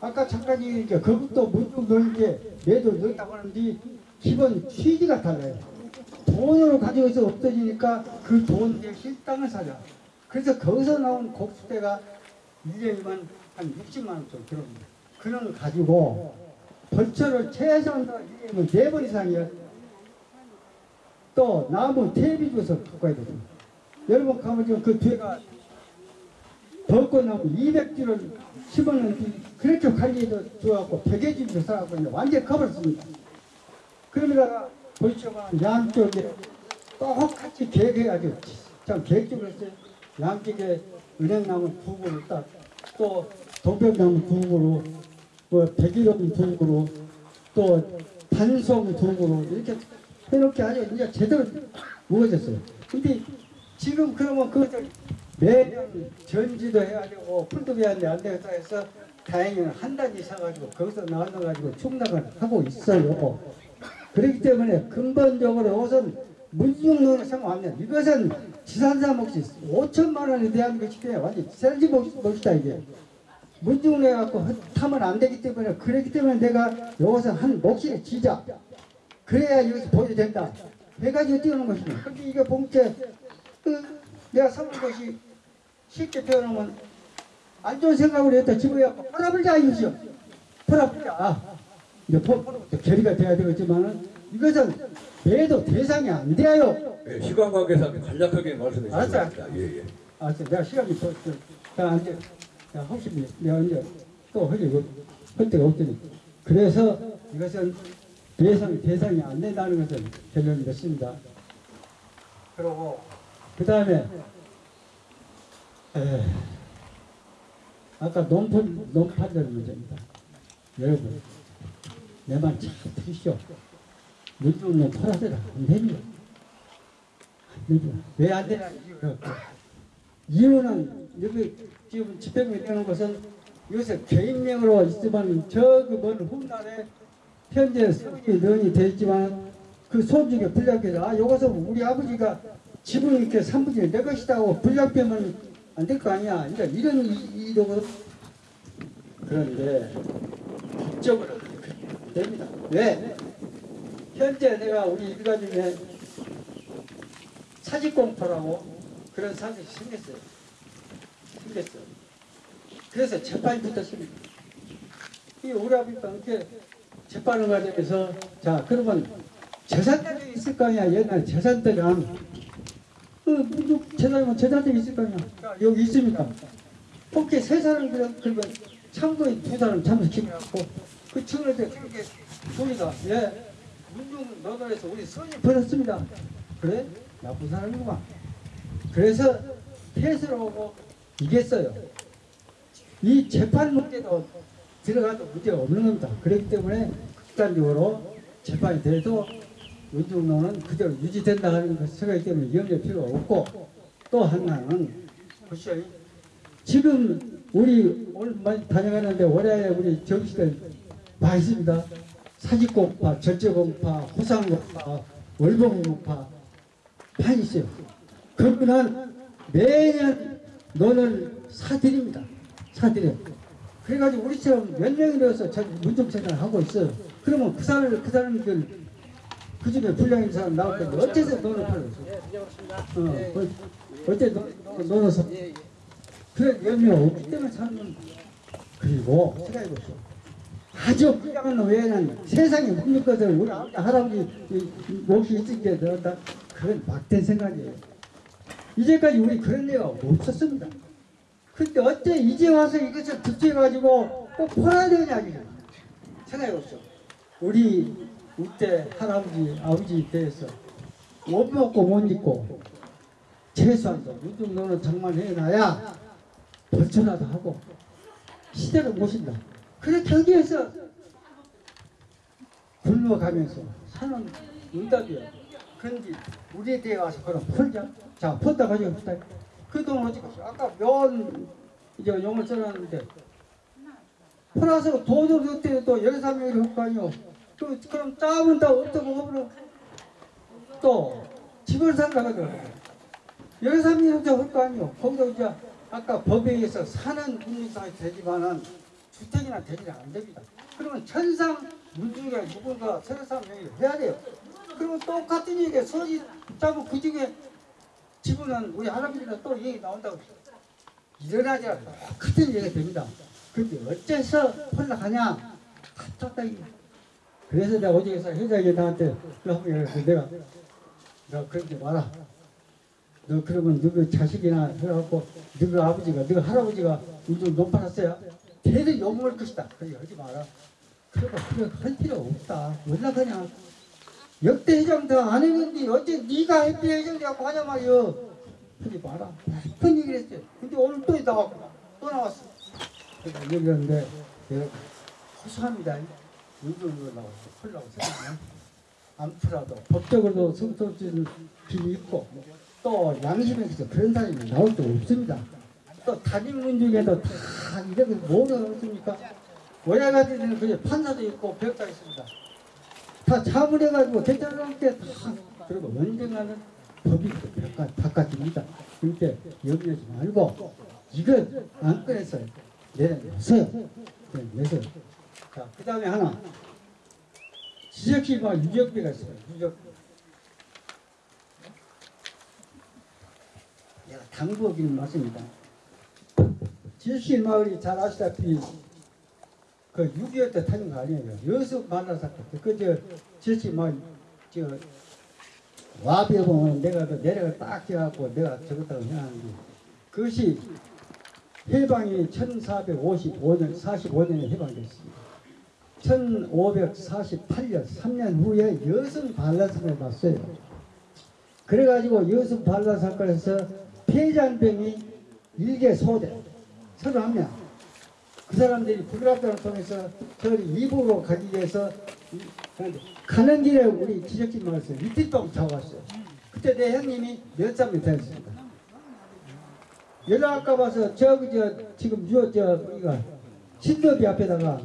아까 잠깐 얘기했죠. 그것도 문득 넣게 매도 넣었다고 하는데 기본 취지가 달라요. 돈으로 가지고 있어 없어지니까 그 돈 대신 땅을 사자. 그래서 거기서 나온 곡수대가 1년이면 한 60만 원 정도 들어옵니다. 그런 걸 가지고 벌처를 최소한도 1년이면 4번 이상이요. 또 나무 퇴비 줘서 와야 됩니다. 여러분 가면 지금 그 뒤가 벚꽃나무 200주를 심었는데 그렇게 관리해도 좋아갖고 100개주를 사갖고 이제 완전히 커버렸습니다. 그러다가 보시면 양쪽에 똑같이 계획해가지고 참 계획적으로 했어요. 양쪽에 은행나무 두 그루 딱, 또 동백나무 두 그루, 뭐 백일홍 두 그루, 또 단송 두 그루 이렇게 해놓게 아주 이제 제대로 무거졌어요. 근데 지금 그러면 그것을 매년 전지도 해야 되고 풀도 해야 되는데 안 되겠다 해서 다행히 한 단지 사가지고 거기서 나눠가지고 충당을 하고 있어요. 그렇기 때문에 근본적으로 우선 문중론을 생각하면 이것은 지산사 몫이 5천만 원에 대한 것이기 때문에 완전 지산지 몫이다 이게. 문중내 갖고 타면 안 되기 때문에 그렇기 때문에 내가 여기서 한 몫을 지자. 그래야 여기서 보여야 된다. 해가지고 띄우는 것입니다. 근데 이게 봉제 그 내가 삼은 것이 쉽게 표현하면 안 좋은 생각으로 했다 집어갖고 팔아버리자 이거죠. 팔아버리자. 아, 이제 결의가 돼야 되겠지만은 이것은 매도 대상이 안 돼요. 네, 시간 관계상 간략하게 말씀해. 바랍니다. 예, 예. 아, 저 내가 시간이 더, 더, 자, 이제, 자, 혹시 내가 이제 또 하려고 할 데가 없더니. 그래서 이것은 대상, 대상이 안 된다는 것을 결론을 냈습니다. 그리고, 그 다음에, 아까 논판, 논판들 문제입니다. 여러분, 내 말 잘 들으시오. 문중은 팔아서라. 안 됩니다. 왜안 되냐. 이유는 여기 지금 집행이 되는 것은 이것을 개인명으로 있지만 저그먼 훗날에 현재 성이 논이 되어 있지만 그 소중에 불량해서 아 이것은 우리 아버지가 지분 이렇게 3분의 내 것이다고 불량되면 안 될 거 아니야 그러니까 이런 이- 이유로 그런데 법적으로 됩니다 왜? 현재 내가 우리 일가 중에 사직공포라고 그런 사람이 생겼어요. 생겼어요. 그래서 재판이 붙었습니다. 이 우리 아버지가 이렇게 재판을 가지고서 자 그러면 재산들이 있을 거 아니야 옛날에 재산들은 그 무슨 재산이면 재산들이 있을 거 아니야 자, 여기 있습니다. 혹시 세 사람 그러- 그러면 참고인 두 사람 참석해갖고 그때 그렇게 보이다 예 문중 노동에서 우리 손이 벌었습니다. 그래? 나쁜 사람이구만. 그래서 패스를 하고 이겼어요. 이 재판 문제도 들어가도 문제가 없는 겁니다. 그렇기 때문에 극단적으로 재판이 돼도 문중론은 그대로 유지된다 하는 것 생각이 때문에 염려 필요가 없고 또 하나는 보시오. 지금 우리 오늘 많이 다녀가는데 월야에 우리 정시들 많이 있습니다. 사직공파, 절제공파, 호상공파, 월봉공파 많이 있어요. 그분은 매년 논을 사드립니다. 사드려. 그래가지고 우리처럼 몇 명이라서 문정체를 하고 있어요. 그러면 그 사람, 그 사람들, 그 중에 불량인 사람 나올 텐데, 어째서 논을 팔고 있어요? 어, 어, 어째 논- 논을 사? 그래, 염려 없기 때문에 사는. 그리고 생각해보시오. 아주 불량한 외에는 세상에 없는 것을 우리 아버지, 할아버지 몫이 있으니까 넣었다. 그건 막된 생각이에요. 이제까지 우리 그런 데가 없었습니다. 근데 어째 이제 와서 이것을 득해가지고 꼭 팔아야 되냐, 이거. 생각해보시오. 우리 우때 할아버지 아버지 때에서 옷 먹고 못 입고 최소한 이 정도는 정말 해놔야 벌쳐라도 하고 시대를 모신다. 그래 거기에서 굶어가면서 사는 응답이야. 그런데 우리 대에 와서 그럼 풀자. 자, 풀다 가지고 풀다. 그돈 어디 갔어? 아까 면 이제 용을 써놨는데 풀어서 돈을 어떻게 또 사람이 할거 아니요. 또 그럼 짜면 다 어떻게 하버려? 또 집을 산다거든. 이렇게 할거 아니요. 거기서 이제 아까 법에 의해서 사는 분리상이 되지만은 주택이나 되지는 안 됩니다. 그러면 천상 문중에 누군가 서른 명의를 해야 돼요. 그러면 똑같은 얘기에 서지 짜고 그 중에 지분은 우리 할아버지가 또 얘기 나온다고 일어나지 않고 똑같은 얘기가 됩니다. 근데 어째서? 같았다 이게. 그래서 내가 어디에서 회장이 나한테 얘기했어. 내가 너 그러지 마라. 너 그러면 너그 자식이나 해갖고 너그 아버지가 너그 할아버지가 요즘 돈 팔았어요. 대대 욕먹을 것이다. 그래 하지 마라. 그러고 그래 할 필요 없다. 원래 그냥 역대 회장도 안 했는데 어째 네가 해피 회장이라고 하냐 말이여. 하지 마라. 큰 얘기를 했어요. 근데 오늘 또 나왔구나. 또 나왔어. 그래서 얘기했는데 내가 허수합니다. 이걸로 나왔어. 콜라고 생각하면 안 풀어도 법적으로도 성소주는 길이 있고 또 양심에서 그런 사람이 나올 수 없습니다. 또 단임문 중에도 다 이렇게 뭐가 없습니까? 원야가들은 그게 판사도 있고 배역도 있습니다. 다 자문해가지고 괜찮은 게다 그리고 언젠가는 법이 바깥, 바깥입니다. 그러니까 염려하지 말고 이건 안 꺼내서 내려내세요. 내세요. 자, 그 다음에 하나 지적시와 유적비가 있어요. 유적. 내가 당부하기는 맞습니다. 지식시 마을이 잘 아시다시피 그 6.25 때 타는 거 아니에요. 여수 만나 사건. 그저 지식시 마을 저 와비에 보면 내가 그 내려가 딱 해갖고 내가 적었다고 생각하는데 그것이 해방이 1455년 45년에 해방됐습니다. 1548년 3년 후에 여성 반란사건을 봤어요. 그래가지고 여성 반란 사건에서 폐잔병이 일개 소대 31명 그 사람들이 북락단을 통해서 저를 이북으로 가기 위해서 가는 길에 우리 지적진 마을에서 이틀동 타고 갔어요. 그때 내 형님이 몇 살이 되었습니다. 연락 아까 봐서 저기 저 지금 유저 우리가 신도비 앞에다가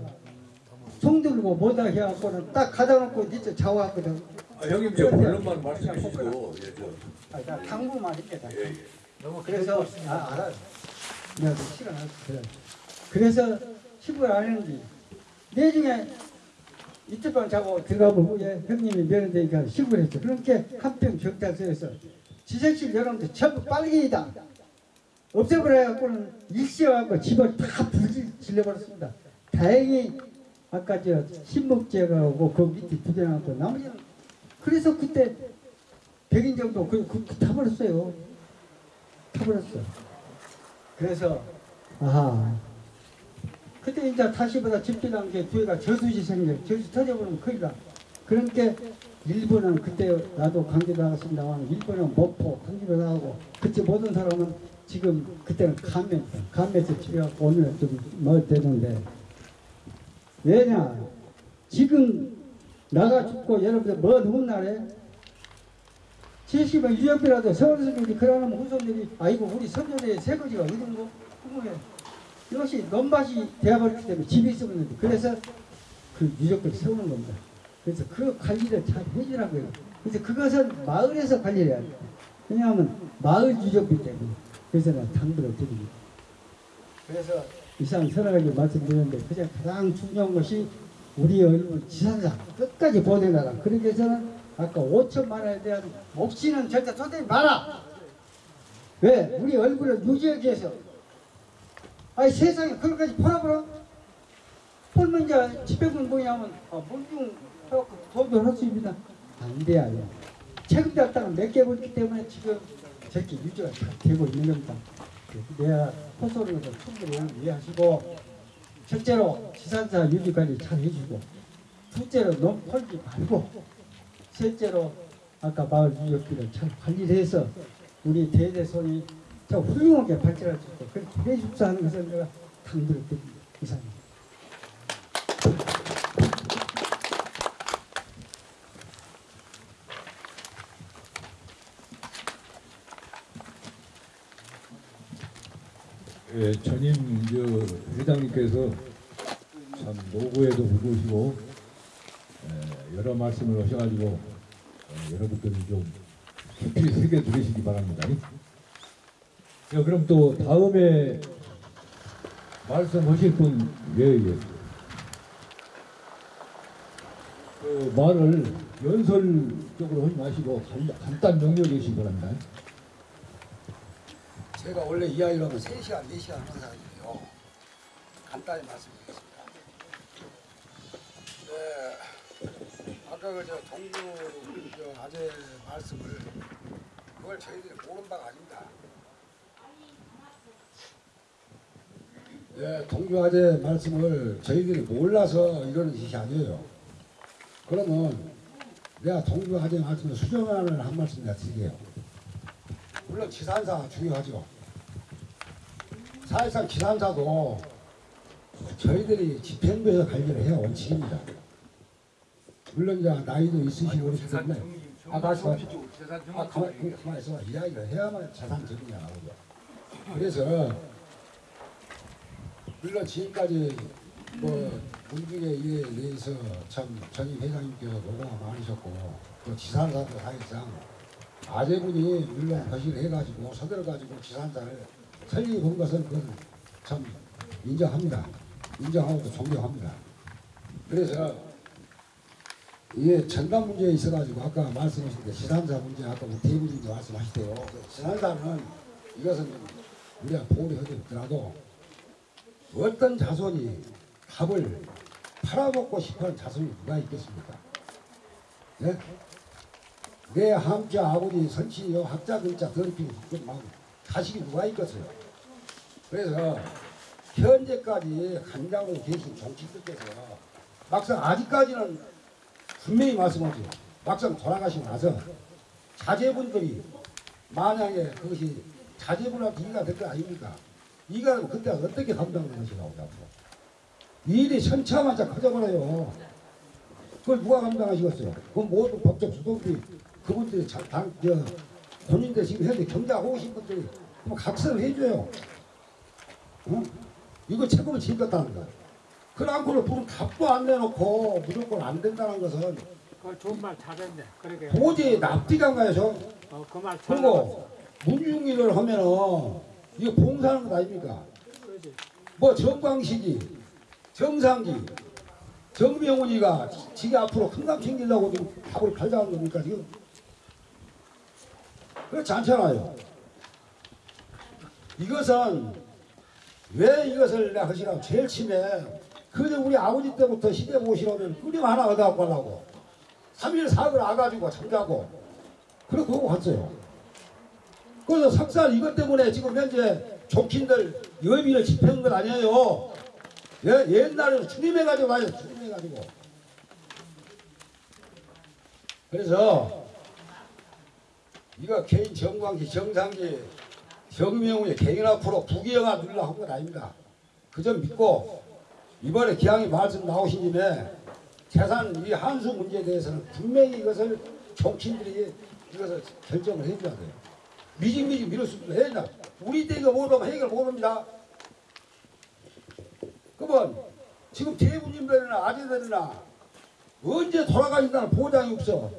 총 들고 뭐다 해갖고는 딱 가다 놓고 니저 좌우했거든. 아, 형님 저 본론만 말씀해 주시고 예, 저, 아, 나 당부만 했다. 예, 예. 그래서 아, 알아. 내가 그 시간 안 그래. 그래서 시부를 안 했는데 내중에 이틀 밤 자고 들어가본 후에 형님이 면회되니까 시부를 했죠. 그렇게 한평 경찰서에서 지색실 여러분들 전부 빨갱이다. 없애버려 갖고는 일시해갖고 집을 다 불질 질러버렸습니다. 다행히 아까 저 신목제가고 그 밑에 부대나고 나머지는 그래서 그때 100인 정도 그, 그, 그 타버렸어요. 타버렸어. 그래서 아하 그때 이제 다시보다 집필한 게 뒤에가 저수지 생겨 저수 터져버리면 나. 그러니까 일본은 그때 나도 강제 나갔습니다만 일본은 목포 강제로 나가고 그때 모든 사람은 지금 그때는 감면 감면에서 집에 가고 오늘 좀뭐 되는데. 왜냐? 지금 나가 죽고 여러분들 먼 훗날에 70은 유형비라도 서울선생님이 그러면 후손들이 아이고 우리 선조의 새거지가 어디 거 궁금해 이것이 논밭이 되어버렸기 때문에 집이 있었는데 그래서 그 유적을 세우는 겁니다 그래서 그 관리를 잘 해주라고요 그래서 그것은 마을에서 관리를 해야 돼요 왜냐하면 마을 유적이기 때문에 그래서 내가 당부를 드립니다 그래서 이상 선하게 말씀드렸는데 그냥 가장 중요한 것이 우리 얼굴 지산상 끝까지 보내놔라 그러기 위해서는 아까 5천만 원에 대한 몫이는 절대 쏟지 마라. 왜? 우리 얼굴을 유지하기 위해서. 아니 세상에 그것까지 팔아버려? 팔면 이제 집행은 뭐냐면 아, 물중 도움을 할수 있습니다. 안 돼요. 최근 달당은 몇개 벌기 때문에 지금 저렇게 유지가 잘 되고 있는 겁니다. 내가 호소를 충분히 이해하시고 첫째로 지산사 유지 관리 잘 해주고 둘째로 너무 털지 말고 셋째로 아까 마을 유적지를 잘 관리를 해서 우리 대대손이 저 훌륭하게 발전할 수 있고 그렇게 하는 것을 내가 당부드립니다. 이상입니다. 예, 전임 저 회장님께서 참 노고에도 묻으시고 예, 여러 말씀을 하셔가지고 어, 여러분들이 좀 깊이 새겨 들으시기 바랍니다. 자, 그럼 또 다음에 말씀하실 분 예, 예. 그 말을 연설적으로 하지 마시고 간, 간단 명료해 주시기 바랍니다. 제가 원래 이 아이라면 3시간, 4시간 하는 사람이에요. 간단히 말씀드리겠습니다. 네, 아까 그저 동구 저 아재 말씀을 그걸 저희들이 모르는 바가 아닙니다. 네, 동구 아재 말씀을 저희들이 몰라서 이러는 짓이 아니에요. 그러면 내가 동구 아재 말씀을 수정하는 한 말씀 내가 드릴게요. 물론 지산사 중요하죠. 사실상 지산사도 저희들이 집행부에서 관리를 해야 원칙입니다. 물론 이제 나이도 있으시고 그렇기 때문에 아 다시 말 아, 가만, 그, 가만히 있어. 이야기를 해야만 재산 정리가 나오죠. 그래서 물론 지금까지 뭐 문중의 일에 대해서 참 전임 회장님께서 노고가 많으셨고 또 지산사도 사실상 아재분이 물론 거시를 해가지고 서들어가지고 지산사를 설립해 본 것은 그건 참 인정합니다. 인정하고 또 존경합니다. 그래서 이게 전담 문제에 있어가지고 아까 말씀하신 게 지산사 문제 아까 뭐 대부분도 말씀하시대요. 그 지산사는 이것은 좀 우리가 보호를 하더라도 어떤 자손이 밥을 팔아먹고 싶어하는 자손이 누가 있겠습니까? 네? 내 함자 아버지 선친이요 학자 근자 더럽히고 막 자식이 누가 있겠어요. 그래서 현재까지 간장으로 계신 정치인들께서 막상 아직까지는 분명히 말씀하죠. 막상 돌아가시고 나서 자제분들이 만약에 그것이 자제분한테 이가 될 거 아닙니까? 되면 그때 어떻게 감당하는 것이라고 앞으로. 일이 천차만차 커져버려요. 그걸 누가 감당하시겠어요? 그건 모든 법적 수동들이 그분들이 자, 당, 저, 본인들 지금 현재 경제하고 오신 분들이 각서를 해줘요. 어? 이거 책임을 지겠다는 거야. 그러고는 무슨 답도 안 내놓고 무조건 안 된다는 것은 그 좋은 말 잘했네. 그러게. 도저히 납득이 안 가요, 저. 어, 그말 그리고 문중일을 하면은 이거 봉사하는 것 아닙니까? 뭐 정광식이, 정상기, 정명훈이가 지가 앞으로 큰감 챙기려고 지금 밥을 팔자는 겁니까 지금? 그렇지 않잖아요. 이것은 왜 이것을 내가 하시라고 제일 심해. 그저 우리 아버지 때부터 시대 보시려면 끓임 하나 얻어갖고 가려고 3일 4일 와가지고 잠자고 그렇게 하고 갔어요. 그래서 석살 이것 때문에 지금 현재 족친들 여비를 집행한 건 아니에요. 예, 옛날에는 추림해가지고 와요. 추림해가지고. 그래서 이거 개인 정광기, 정상기, 정명훈이 개인 앞으로 부기영화 누리려고 한건 아닙니다. 그 점 믿고 이번에 기왕이 말씀 나오신 김에 재산 이 한수 문제에 대해서는 분명히 이것을 정치인들이 이것을 결정을 해줘야 돼요. 수 없는 해야 우리 때 이거 못하면 해결 못합니다. 그러면 지금 대부님들이나 아재들이나 언제 돌아가신다는 보장이 없어.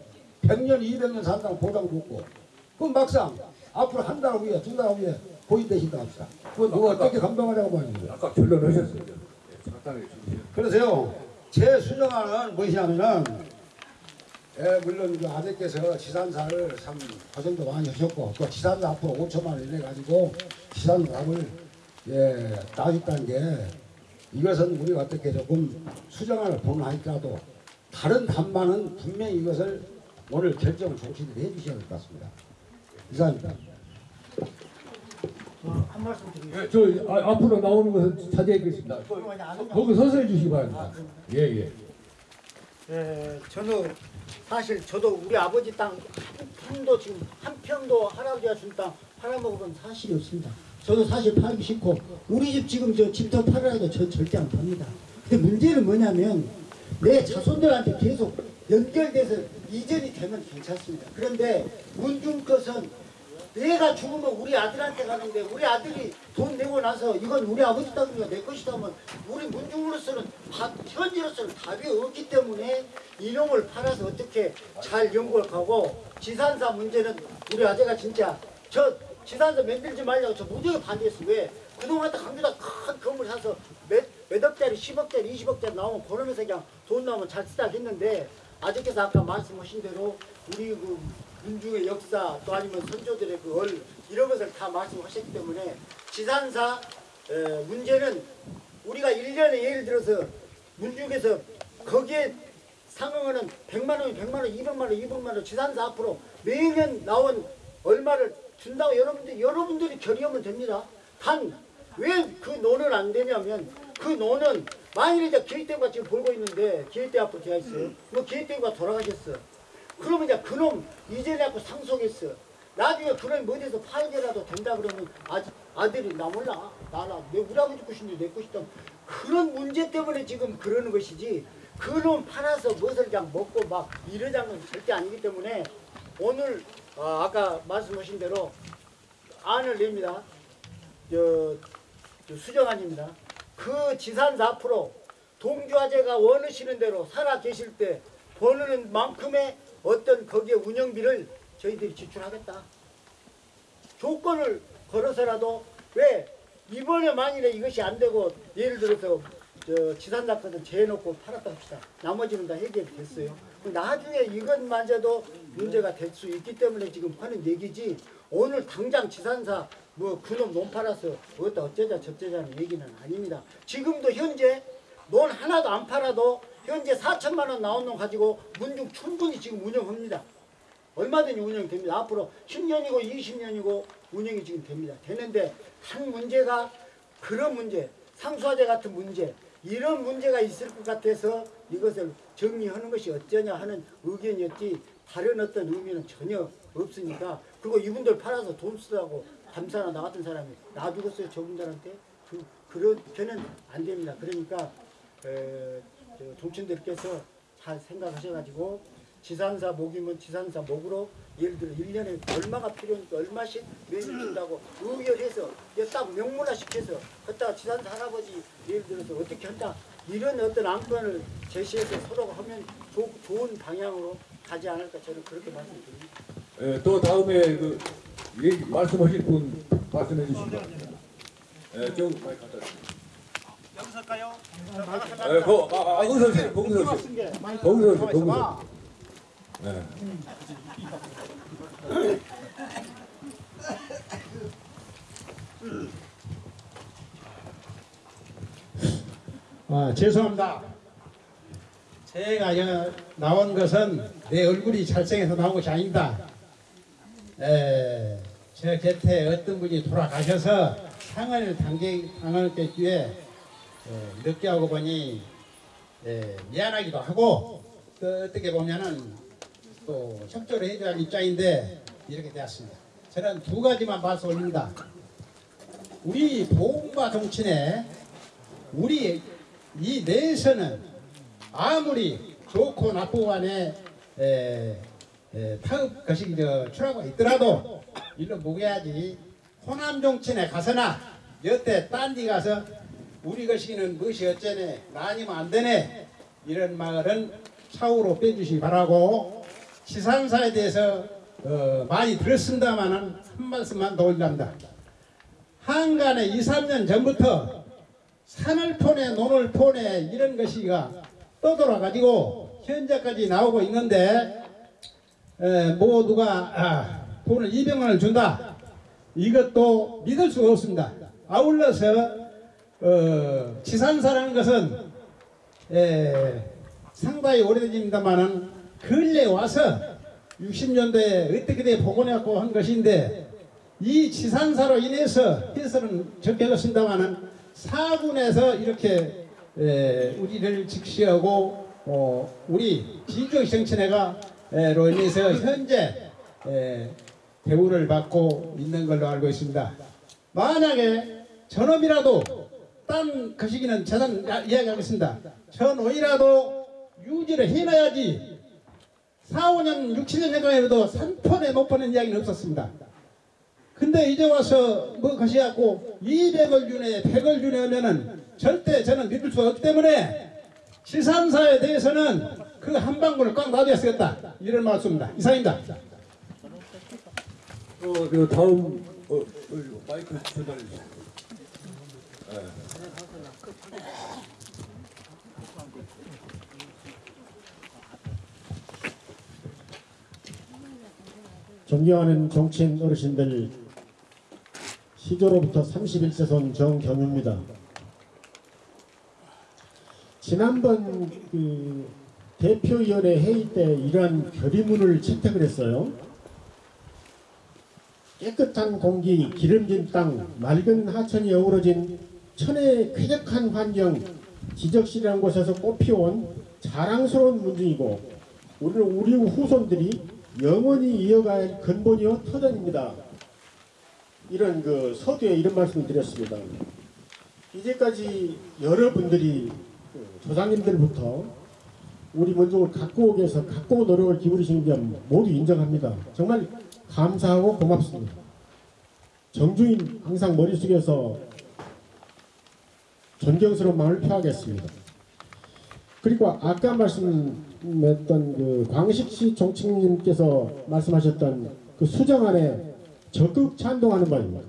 100년, 200년 산다는 보장도 없고. 그럼 막상 앞으로 한 달 후에, 두 달 후에 고인되신다 합시다. 그건 누가 어떻게 감당하냐고 말이에요. 아까 결론하셨어요. 예, 간단하게 주세요. 그래서요, 제 수정안은 무엇이냐면은, 예, 물론 그 아들께서 지산사를 참 고생도 많이 하셨고, 또 지산사 앞으로 5천만 원 이래 가지고 지산사를 예, 따겠다는 게 이것은 우리가 어떻게 조금 수정안을 보는하니까도 다른 답만은 분명히 이것을 오늘 결정을 정치인들이 해주셔야 될 것 같습니다. 이상입니다. 예, 저 아, 앞으로 나오는 것은 자제하겠습니다. 거기 서서 해주시기 바랍니다. 예, 예. 예, 저는 사실 저도 우리 아버지 땅한 평도 지금 한 평도 할아버지가 준 땅 팔아먹어본 사실이 없습니다. 저도 사실 팔기 싫고 우리 집 지금 저 집터 팔으라도 저 절대 안 팝니다. 근데 문제는 뭐냐면 내 자손들한테 계속 연결돼서 이전이 되면 괜찮습니다. 그런데 문중 것은 내가 죽으면 우리 아들한테 가는데 우리 아들이 돈 내고 나서 이건 우리 아버지 땅이가 내 것이다 하면 우리 문중으로서는 바- 현지로서는 답이 없기 때문에 이놈을 팔아서 어떻게 잘 연구하고 지산사 문제는 우리 아재가 진짜 저 지산사 만들지 말라고 저 무지하게 반대했어. 왜? 그동안 강주다 큰 건물 사서 몇, 몇 억짜리 10억짜리 20억짜리 나오면 그러면서 그냥 돈 나오면 잘 쓰다 했는데 아저께서 아까 말씀하신 대로 우리 그 민중의 역사 또 아니면 선조들의 그 얼 이런 것을 다 말씀하셨기 때문에 지산사 에, 문제는 우리가 1년에 예를 들어서 문중에서 거기에 상응하는 100만 원이 100만 원, 200만 원, 200만 원 지산사 앞으로 매년 나온 얼마를 준다고 여러분들 여러분들이 결의하면 됩니다. 단 왜 그 논은 안 되냐면 그 논은 만일 이제 기획대가 지금 벌고 있는데 기획대 앞으로 되어 있어요. 뭐 기획대가 돌아가셨어. 그러면 이제 그놈 이전에 갖고 상속했어. 나중에 그놈이 어디서 팔게라도 된다 그러면 아, 아들이 나 몰라. 나라 내 우리 아버지 것인데 내 것이다. 그런 문제 때문에 지금 그러는 것이지 그놈 팔아서 무엇을 그냥 먹고 막 이러자는 건 절대 아니기 때문에 오늘 아, 아까 말씀하신 대로 안을 냅니다. 저, 저 수정안입니다. 그 지산사 앞으로 동주화재가 원하시는 대로 살아 계실 때 버는 만큼의 어떤 거기에 운영비를 저희들이 지출하겠다. 조건을 걸어서라도 왜 이번에 만일에 이것이 안 되고 예를 들어서 저 지산사 거든 재해놓고 팔았다 합시다. 나머지는 다 해결이 됐어요. 나중에 이것마저도 문제가 될 수 있기 때문에 지금 하는 얘기지 오늘 당장 지산사 뭐 그놈 논 팔아서 어떠 어쩌자 저쩌자는 얘기는 아닙니다. 지금도 현재 논 하나도 안 팔아도 현재 4천만 원 나온 놈 가지고 문중 충분히 지금 운영합니다. 얼마든지 운영이 됩니다. 앞으로 10년이고 20년이고 운영이 지금 됩니다. 되는데 한 문제가 그런 문제, 상수화재 같은 문제, 이런 문제가 있을 것 같아서 이것을 정리하는 것이 어쩌냐 하는 의견이었지 다른 어떤 의미는 전혀 없으니까 그리고 이분들 팔아서 돈 쓰라고 감사나 나 같은 사람이 놔두겠어요 저분들한테 그, 그렇게는 안 됩니다. 그러니까 에, 저 종친들께서 잘 생각하셔가지고 지산사 목이면 지산사 목으로 예를 들어 1년에 얼마가 필요하니까 얼마씩 매일 준다고 의결해서 딱 명문화 시켜서 그따 지산사 할아버지 예를 들어서 어떻게 한다 이런 어떤 안건을 제시해서 서로가 하면 조, 좋은 방향으로 가지 않을까 저는 그렇게 말씀드립니다. 예, 또 다음에 그 말씀하실 분 말씀해 주시죠. 예, 좀 많이 갖다 주세요. 여기서 할까요? 예, 거, 아, 아, 거기서 오세요. 거기서 오세요. 거기서 오세요. 거기서. 네. 아, 죄송합니다. 제가 여- 나온 것은 내 얼굴이 잘생겨서 나온 것이 아닙니다. 에, 제 곁에 어떤 분이 돌아가셔서 상을 당게, 당하기 위 해 에, 늦게 하고 보니 에, 미안하기도 하고 또 어떻게 보면은 또 협조를 해줘야 할 입장인데 이렇게 되었습니다. 저는 두 가지만 말씀 올립니다. 우리 보험과 정치에 우리 이 내에서는 아무리 좋고 나쁘고 간에 에, 에, 파업 것이 저 출하가 있더라도 일로 묵어야지 호남 정치에 가서나 여태 딴 데 가서 우리 것이는 무엇이 어쩌네? 나 아니면 안 되네. 이런 말은 차후로 빼주시기 바라고 지산사에 대해서 어, 많이 들었습니다마는 한 말씀만 더 올립니다. 한간에 2, 3년 전부터 산을 포내 논을 포내 이런 것이가 떠돌아 가지고 현재까지 나오고 있는데 에, 모두가 아, 돈을 200만 원을 준다. 이것도 믿을 수가 없습니다. 아울러서 어, 지산사라는 것은 에, 상당히 오래됩니다만은 근래 와서 60년대에 어떻게 돼 복원해갖고 한 것인데 이 지산사로 인해서 해설은 적혀졌습니다만은 사군에서 이렇게 에, 우리를 직시하고 어, 우리 진정정치회가로 인해서 현재 에, 대우를 받고 있는 걸로 알고 있습니다. 만약에 저놈이라도 딴 거시기는 저는 야- 이야기하겠습니다. 저놈이라도 유지를 해놔야지 4, 5년, 6, 7년 전까지도 3폰에 못보는 이야기는 없었습니다. 근데 이제 와서 뭐 것이갖고 200을 주네 100을 주네 하면은 절대 저는 믿을 수가 없기 때문에 지산사에 대해서는 그 한 방울을 꽉 놔둬야 쓰겠다 이런 말씀입니다 이상입니다 어, 그 다음 어, 어, 마이크 전달해 주세요. 존경하는 정치인 어르신들 시조로부터 31세손 정경유입니다. 지난번 그 대표위원회 회의 때 이러한 결의문을 채택을 했어요. 깨끗한 공기, 기름진 땅, 맑은 하천이 어우러진 천혜의 쾌적한 환경, 지적시라는 곳에서 꽃피워온 자랑스러운 문중이고 오늘 우리 후손들이 영원히 이어갈 근본이요 터전입니다. 이런 그 서두에 이런 말씀을 드렸습니다. 이제까지 여러분들이 그 조상님들부터 우리 민족을 갖고 오기 위해서 갖고 온 노력을 기울이신 점 모두 인정합니다. 정말 감사하고 고맙습니다. 정주인 항상 머릿속에서 존경스러운 마음을 표하겠습니다. 그리고 아까 말씀 했던 그 광식시 정책님께서 말씀하셨던 그 수정안에 적극 찬동하는 바입니다.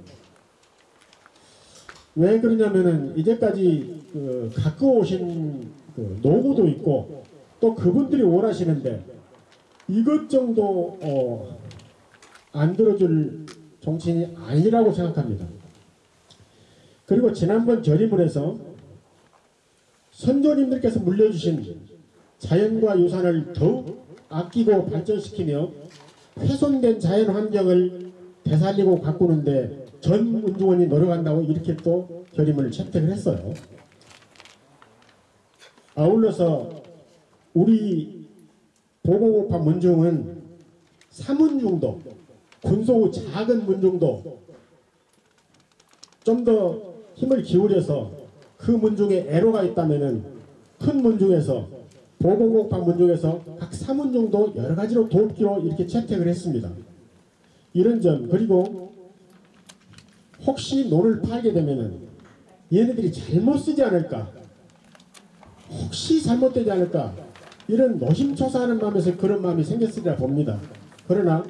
왜 그러냐면은 이제까지 그 갖고 오신 그 노고도 있고 또 그분들이 원하시는데 이것 정도 어, 안 들어줄 정치인이 아니라고 생각합니다. 그리고 지난번 결의문에서 선조님들께서 물려주신 자연과 유산을 더욱 아끼고 발전시키며 훼손된 자연 환경을 되살리고 가꾸는데 전 운동원이 노력한다고 이렇게 또 결의문을 채택을 했어요. 아울러서 우리 보고고파 문중은 사문중도 군소 작은 문중도 좀 더 힘을 기울여서 그 문중에 애로가 있다면은 큰 문중에서 보건국파 문중에서 각 사문중도 여러 가지로 돕기로 이렇게 채택을 했습니다. 이런 점 그리고 혹시 논을 팔게 되면은 얘네들이 잘못 쓰지 않을까 혹시 잘못되지 않을까 이런 노심초사하는 마음에서 그런 마음이 생겼으리라 봅니다. 그러나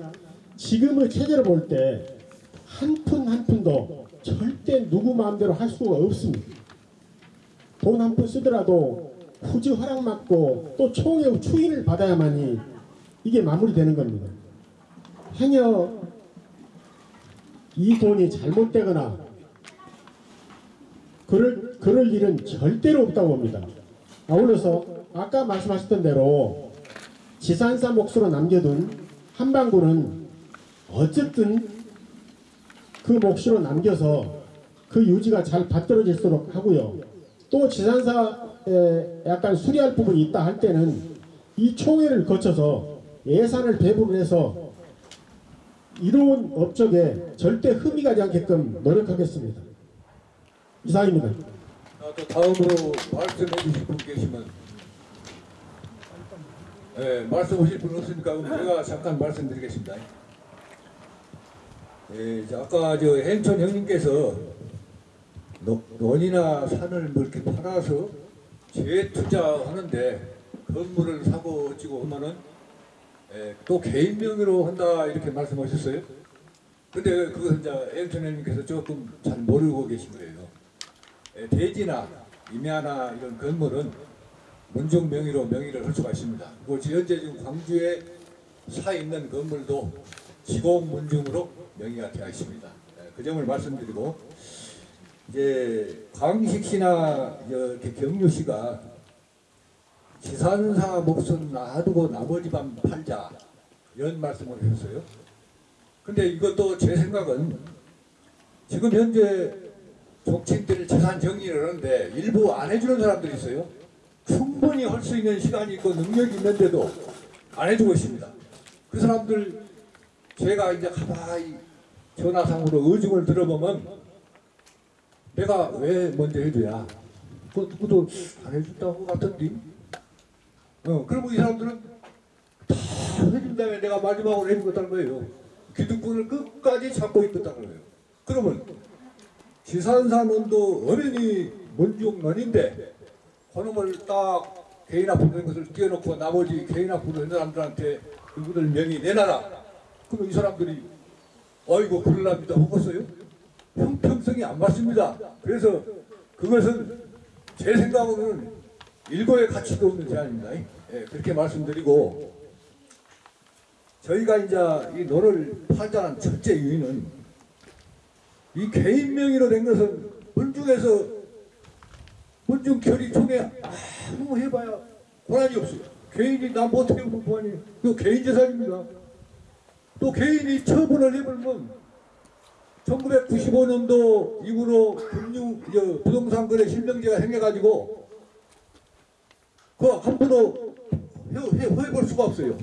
지금의 체제를 볼때 한 푼 한 푼도 절대 누구 마음대로 할 수가 없습니다. 돈 한 푼 쓰더라도 후지 허락 받고 또 총의 추인을 받아야만이 이게 마무리되는 겁니다. 행여 이 돈이 잘못되거나 그럴, 그럴 일은 절대로 없다고 봅니다. 아울러서 아까 말씀하셨던 대로 지산사 몫으로 남겨둔 한방구는 어쨌든 그 몫으로 남겨서 그 유지가 잘 받들어질수록 하고요. 또 지산사에 약간 수리할 부분이 있다 할 때는 이 총회를 거쳐서 예산을 배분을 해서 이로운 업적에 절대 흠이 가지 않게끔 노력하겠습니다. 이상입니다. 아, 또 다음으로 말씀해 주실 분 계시면 네, 말씀하실 분 없으니까 제가 잠깐 말씀드리겠습니다. 예, 아까 저 행천 형님께서 노- 논이나 산을 뭐 이렇게 팔아서 재투자하는데 건물을 사고 어찌고 하면은 예, 또 개인 명의로 한다 이렇게 말씀하셨어요. 근데 그것은 이제 행천 형님께서 조금 잘 모르고 계신 거예요. 예, 대지나 임야나 이런 건물은 문중 명의로 명의를 할 수가 있습니다. 그리고 현재 지금 광주에 사 있는 건물도 지공 문중으로 명의가 되어 있습니다. 예, 그 점을 말씀드리고 이제 광식시나 이렇게 경유시가 지산사 몫은 놔두고 나머지만 팔자 이런 말씀을 하셨어요. 근데 이것도 제 생각은 지금 현재 정치인들이 재산 정리를 하는데 일부 안 해주는 사람들이 있어요. 충분히 할 수 있는 시간이 있고 능력이 있는데도 안 해주고 있습니다. 그 사람들 제가 이제 가만히 전화상으로 의중을 들어보면 내가 왜 먼저 해줘야? 그 누구도 안 해준다고 같은데? 어 그리고 이 사람들은 다 해준 다음에 내가 마지막으로 해주겠다는 거예요. 기득권을 끝까지 잡고 있겠다는 거예요. 그러면 지산산원도 어른이 문중론인데 그놈을 딱 개인 앞으로 된 것을 띄워놓고 나머지 개인 앞으로 된 사람들한테 그분들 명의 내놔라. 그러면 이 사람들이 어이구 그럴랍니다. 먹었어요? 형평성이 안 맞습니다. 그래서 그것은 제 생각으로는 일고의 가치도 없는 제안입니다. 예, 그렇게 말씀드리고 저희가 이제 이 논을 파자한 첫째 이유는 이 개인 명의로 된 것은 문중에서 문중 결의 총회 아무 해봐야 권한이 없어요. 개인이 나 못해 본 권한이 그 개인 재산입니다. 또 개인이 처분을 해버리면 1995년도 이후로 금융 저 부동산 거래 실명제가 생겨가지고 그 함부로 해볼 수가 없어요.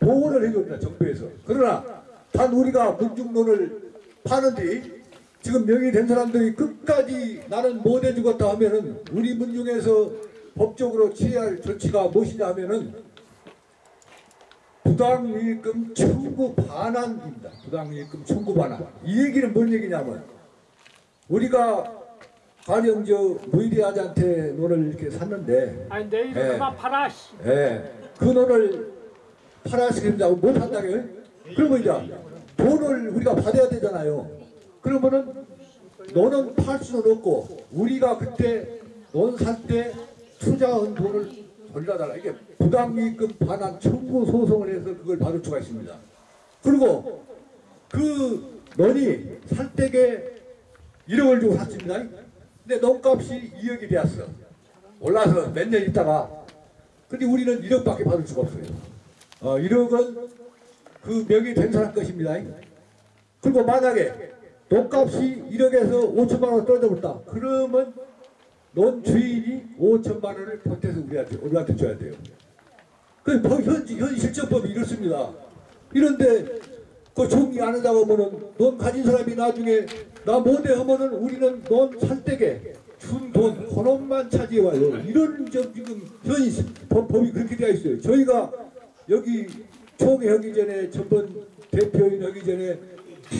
보호를 해줍니다 정부에서. 그러나 단 우리가 문중론을 파는데 지금 명의된 사람들이 끝까지 나는 못 해주겠다 하면은 우리 문중에서 법적으로 취할 조치가 무엇이냐 하면은 부당이익금 청구 반환입니다. 부당이익금 청구 반환. 이 얘기는 뭔 얘기냐면 우리가 가령 저 무이리아자한테 논을 이렇게 샀는데 아니 내일은 예. 그만 팔아. 씨. 예, 그 논을 팔아시킨다고 못 판다고요? 그러면 이제 돈을 우리가 받아야 되잖아요. 그러면은 논은 팔 수는 없고 우리가 그때 논 살 때 투자한 돈을 돌려달라. 이게 부당이익금 반환 청구 소송을 해서 그걸 받을 수가 있습니다. 그리고 그 논이 살 때게 1억을 주고 샀습니다. 근데 논값이 2억이 되었어. 올라서 몇 년 있다가 근데 우리는 1억밖에 받을 수가 없어요. 어, 1억은 그 명의 된 사람 것입니다. 그리고 만약에 돈값이 1억에서 5천만 원 떨어져 버렸다. 그러면 논 주인이 5천만 원을 보태서 우리한테, 우리한테 줘야 돼요. 그 법- 현, 현 실정법이 이렇습니다. 이런데 그 정리 안 한다고 하면은 논 가진 사람이 나중에 나 못해 하면은 우리는 논 살때게 준돈 그놈만 차지해 와요. 이런 저 지금 현 법, 법이 그렇게 되어 있어요. 저희가 여기 총회 하기 전에 전번 대표인 하기 전에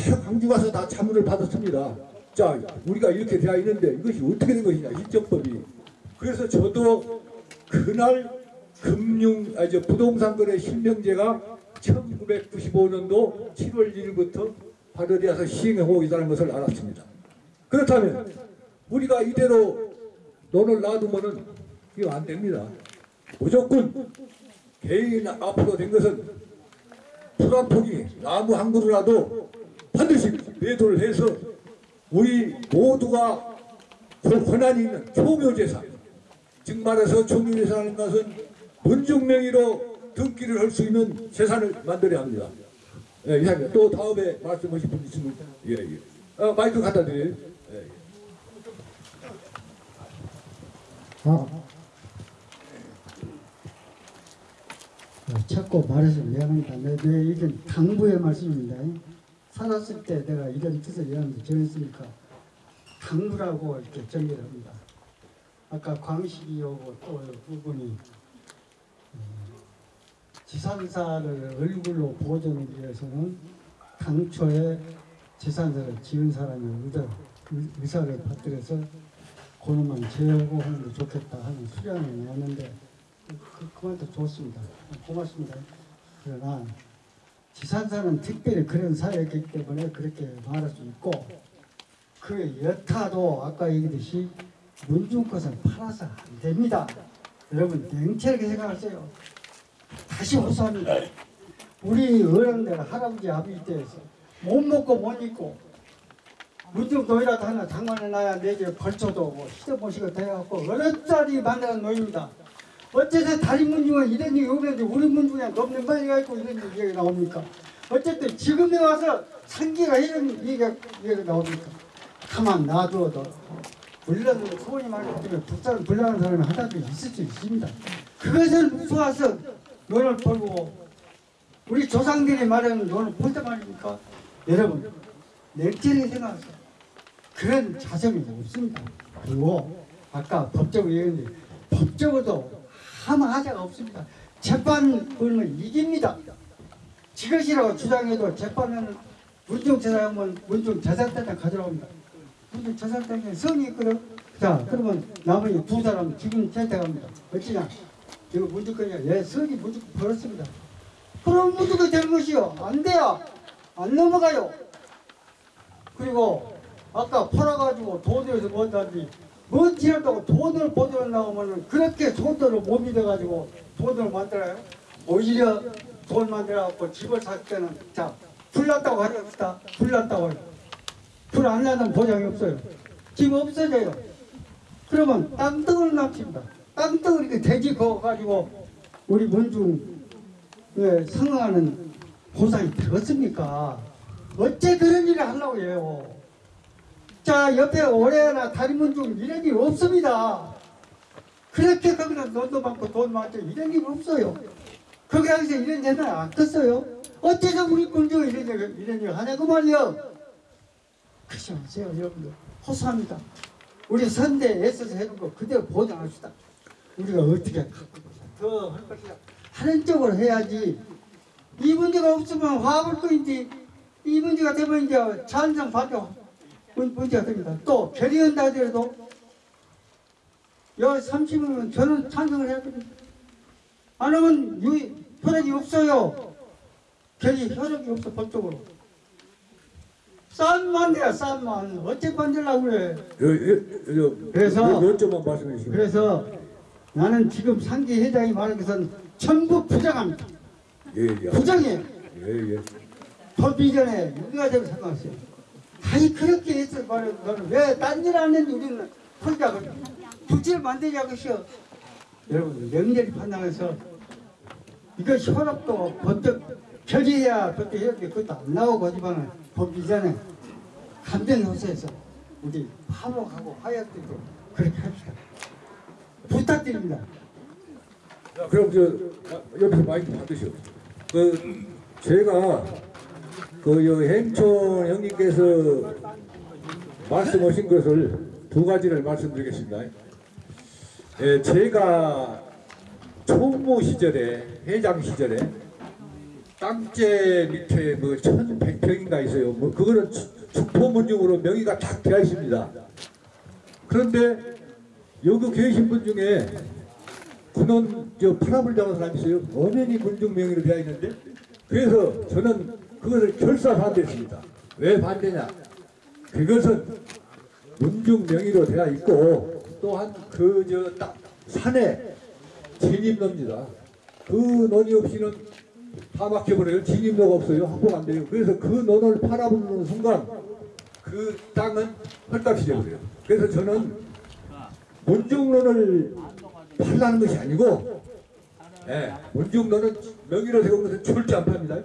다 광주 가서 다 자문을 받았습니다. 자 우리가 이렇게 되어 있는데 이것이 어떻게 된 것이냐 실정법이. 그래서 저도 그날 금융 아저 부동산 거래 실명제가 1995년도 7월 1일부터 발효되어서 시행하고 있다는 것을 알았습니다. 그렇다면 우리가 이대로 논을 놔두면은 이거 안 됩니다. 무조건 개인 앞으로 된 것은 풀 한 포기 나무 한 그루라도 반드시 매도를 해서 우리 모두가 그 권한이 있는 총묘재산 즉 말해서 총묘재산이라는 것은 문중 명의로 등기를 할 수 있는 재산을 만들어야 합니다. 예, 이상입니다. 또 다음에 말씀하실 분 있으면 예, 예. 어, 마이크 갖다 드려요. 예, 예. 아, 어, 자꾸 말해서 미안합니다. 내, 내 이건 당부의 말씀입니다. 살았을 때 내가 이런 뜻을 여러분들 정했으니까 당부라고 이렇게 정리를 합니다. 아까 광식이 오고 또 부분이 음, 지산사를 얼굴로 보존을 위해서는 당초에 지산사를 지은 사람의 의도, 의- 의사를 받들어서 그놈만 제하고 하는 게 좋겠다 하는 수량을 내었는데 그, 그만도 좋습니다. 고맙습니다. 그러나 지산사는 특별히 그런 사회이기 때문에 그렇게 말할 수 있고 그 여타도 아까 얘기했듯이 문중 것은 팔아서 안 됩니다. 여러분 냉철하게 생각하세요. 다시 호소합니다. 우리 어른들 할아버지 아버지 때에서 못 먹고 못 입고 문중 노이라도 하나 장만해 놔야 내집 벌쳐도 뭐 시대 모시가 돼갖고 어렵자리 만드는 노입니다. 어째서 다른 문중은 이런 얘기 오는데 우리 문중에 넘는 말이가 있고 이런 얘기가 나옵니까? 어쨌든 지금에 와서 상기가 이런 얘기가, 얘기가 나옵니까? 가만 놔두어도 불나는 소원이 많기 때문에 불사는 불나는 사람이 하나도 있을 수 있습니다. 그것을 무서워서 논을 벌고 우리 조상들이 말하는 논을 볼때 말입니까? 여러분 냉철히 생각하세요. 그런 자성이 없습니다. 그리고 아까 법적 얘기했는데 법적으로도 하자가 없습니다. 재판은 이깁니다. 지것이라고 주장해도 재판은 문중 재산하면 문중 재산대장 가져옵니다. 문중 재산대장에 성이 있거든. 자 그러면 나머지 두 사람 지금 채택합니다. 어찌냐? 이거 문중권이야. 예, 성이 문중 벌었습니다. 그럼 문중이 되는 것이요. 안 돼요. 안 넘어가요. 그리고 아까 팔아가지고 돈에서 뭔다지 뭔 지랄다고 돈을 보존 나오면은 그렇게 돈들을 못 믿어가지고 돈을 만들어요. 오히려 돈 만들어갖고 집을 살 때는 자 불났다고 하렵시다. 불났다고 해요. 불안 나는 보장이 없어요. 집 없어져요. 그러면 땅덩을 납칩니다. 땅덩을 이렇게 돼지 그어가지고 우리 문중 에 상응하는 보상이 되겠습니까? 어째 그런 일을 하려고 해요. 자 옆에 올해나 다리문 중 이런 일 없습니다. 그렇게 거기다 돈도 많고 돈 많죠 이런 일 없어요. 거기 항상 이런 데는 안 컸어요. 어째서 우리 군중 이런 일 이런 일 하냐고 말이요. 그러지 마세요 여러분들. 호소합니다. 우리 선대에 애써서 해준 거 그대로 보장합시다. 우리가 어떻게 더할 것이냐 하는 쪽으로 해야지 이 문제가 없으면 화합을 거인지 이 문제가 되면 이제 찬성 반대 문- 문제가 됩니다. 또 결의한다 하더라도 여 30이면 저는 찬성을 해야 됩니다. 안 하면 유, 효력이 없어요. 결의 효력이 없어 법적으로. 싼만 돼야 싼만. 어째 만들려고 그래. 여, 여, 여, 그래서- 몇 점만 말씀해 주시면. 그래서 나는 지금 상기 회장이 말한 것은 전부 부정합니다. 예, 예. 부정이에요. 예, 예. 법 이전에 유기가 되고 생각하세요. 아니 그렇게 해서 말해 너는 왜 딴 일안 했는데 우리는 혼자 부지를 만들자고 시어 여러분 명렬히 판단해서 이거 현업도 법적 결의해야 법적 이렇게 그것도 안 나오고 하지만 법 이전에 감정 요소에서 우리 화목하고 화해하도록 그렇게 합시다. 부탁드립니다. 자, 그럼 저 아, 여기서 마이크 받으시오. 그 제가 그여 행촌 형님께서 말씀하신 것을 두 가지를 말씀드리겠습니다. 예, 제가 총무 시절에 회장 시절에 땅째 밑에 뭐 1,100평인가 있어요. 뭐 그거는 축- 축포문중으로 명의가 딱 되어 있습니다. 그런데 여기 계신 분 중에 군원 저 파라불 잡은 사람이 있어요. 엄연히 군중 명의로 되어 있는데 그래서 저는 그것을 결사 반대했습니다. 왜 반대냐? 그것은 문중 명의로 되어 있고 또한 그 저 딱 산에 진입로입니다. 그 논이 없이는 다 막혀버려요. 진입로가 없어요. 확보가 안 돼요. 그래서 그 논을 팔아부르는 순간 그 땅은 헐값이 되버려요. 그래서 저는 문중론을 팔라는 것이 아니고 예, 문중론은 명의로 세운 것은 절대 안 팝니다.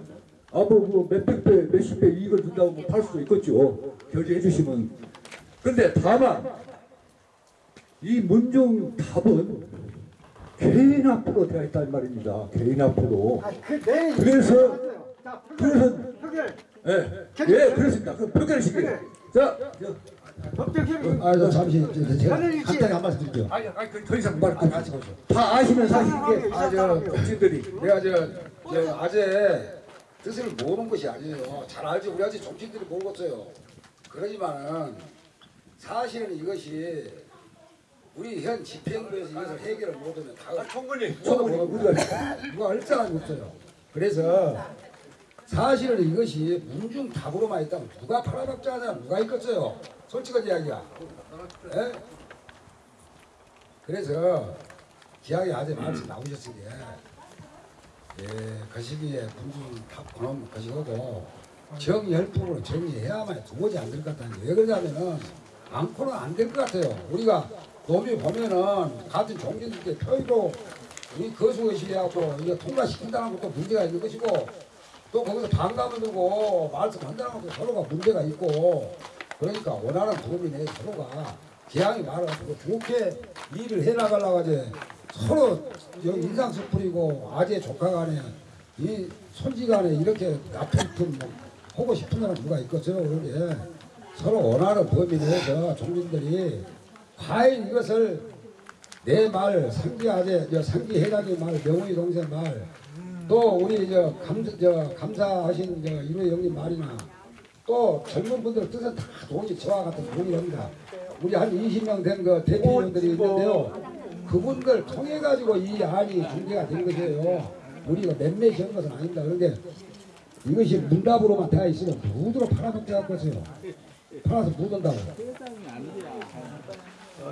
아, 뭐, 뭐, 몇백 배, 몇십 배 이익을 준다고 뭐 팔 수도 있겠죠. 결제해 주시면. 근데 다만, 이 문중 답은 개인 앞으로 되어 있단 말입니다. 개인 앞으로. 아그내 그래서, 자, 그래서, 표결 예, 예, 그렇습니다. 그럼 표결을 시켜요. 자, 저, 법적 협의 아, 저 잠시 제가 간단히 한 말씀 드릴게요. 아니, 아니, 그, 더 이상 말, 아, 같이 보죠. 다 아시는 사실인데, 아, 저- 정치인들이. 내가 저, 저 아재 뜻을 모르는 것이 아니에요. 잘 알지 우리 아직 정치인들이 모르겠어요. 그러지만은 사실은 이것이 우리 현 집행부에서 이것을 해결을 못하면 다 총무님, 총무님, 우리가 누가 할 사람이 없어요. 그래서 사실은 이것이 문중 답으로만 있다면 누가 팔아먹자 하냐 누가 있겠어요. 솔직한 이야기야. 예? 그래서 기왕에 아재 말씀 나오셨으니 예, 그 시기에 문중 답 그놈 것이고 정열풍으로 정리해야만 도무지 안될 것 같다는 왜 그러냐면은 않고는 안 될 것 같아요. 우리가 놈이 보면은 같은 종교들께 표의로 우리 거수의시하고 이거 통과시킨다는 것도 문제가 있는 것이고 또 거기서 반감을 두고 말씀한다는 것도 서로가 문제가 있고 그러니까 원하는 내 서로가 기왕이 말아가지고 좋게 일을 해나가려고 하지 서로 여기 인상수 뿌리고 아재 조카 간에 이 손지 간에 이렇게 나쁜 뭐 하고 싶은 사람 누가 있겠어요 그러게 서로 원하는 범위 내에서 종민들이 과연 이것을 내 말 상기 아재 저 상기 해가지 말 명훈이 동생 말 또 우리 저 감사 저 감사하신 저 이로 형님 말이나 또 젊은 분들 뜻은 다 동의 저와 같은 동의합니다. 우리 한 20명 된 그 대표님들이 있는데요. 그분들 통해 가지고 이 안이 중재가 된 것이에요. 우리가 몇몇이 한 것은 아닙니다. 그런데 이것이 문답으로만 되어 있으면 누구로 팔아먹게 할 것이에요. 팔아서 못 온다고.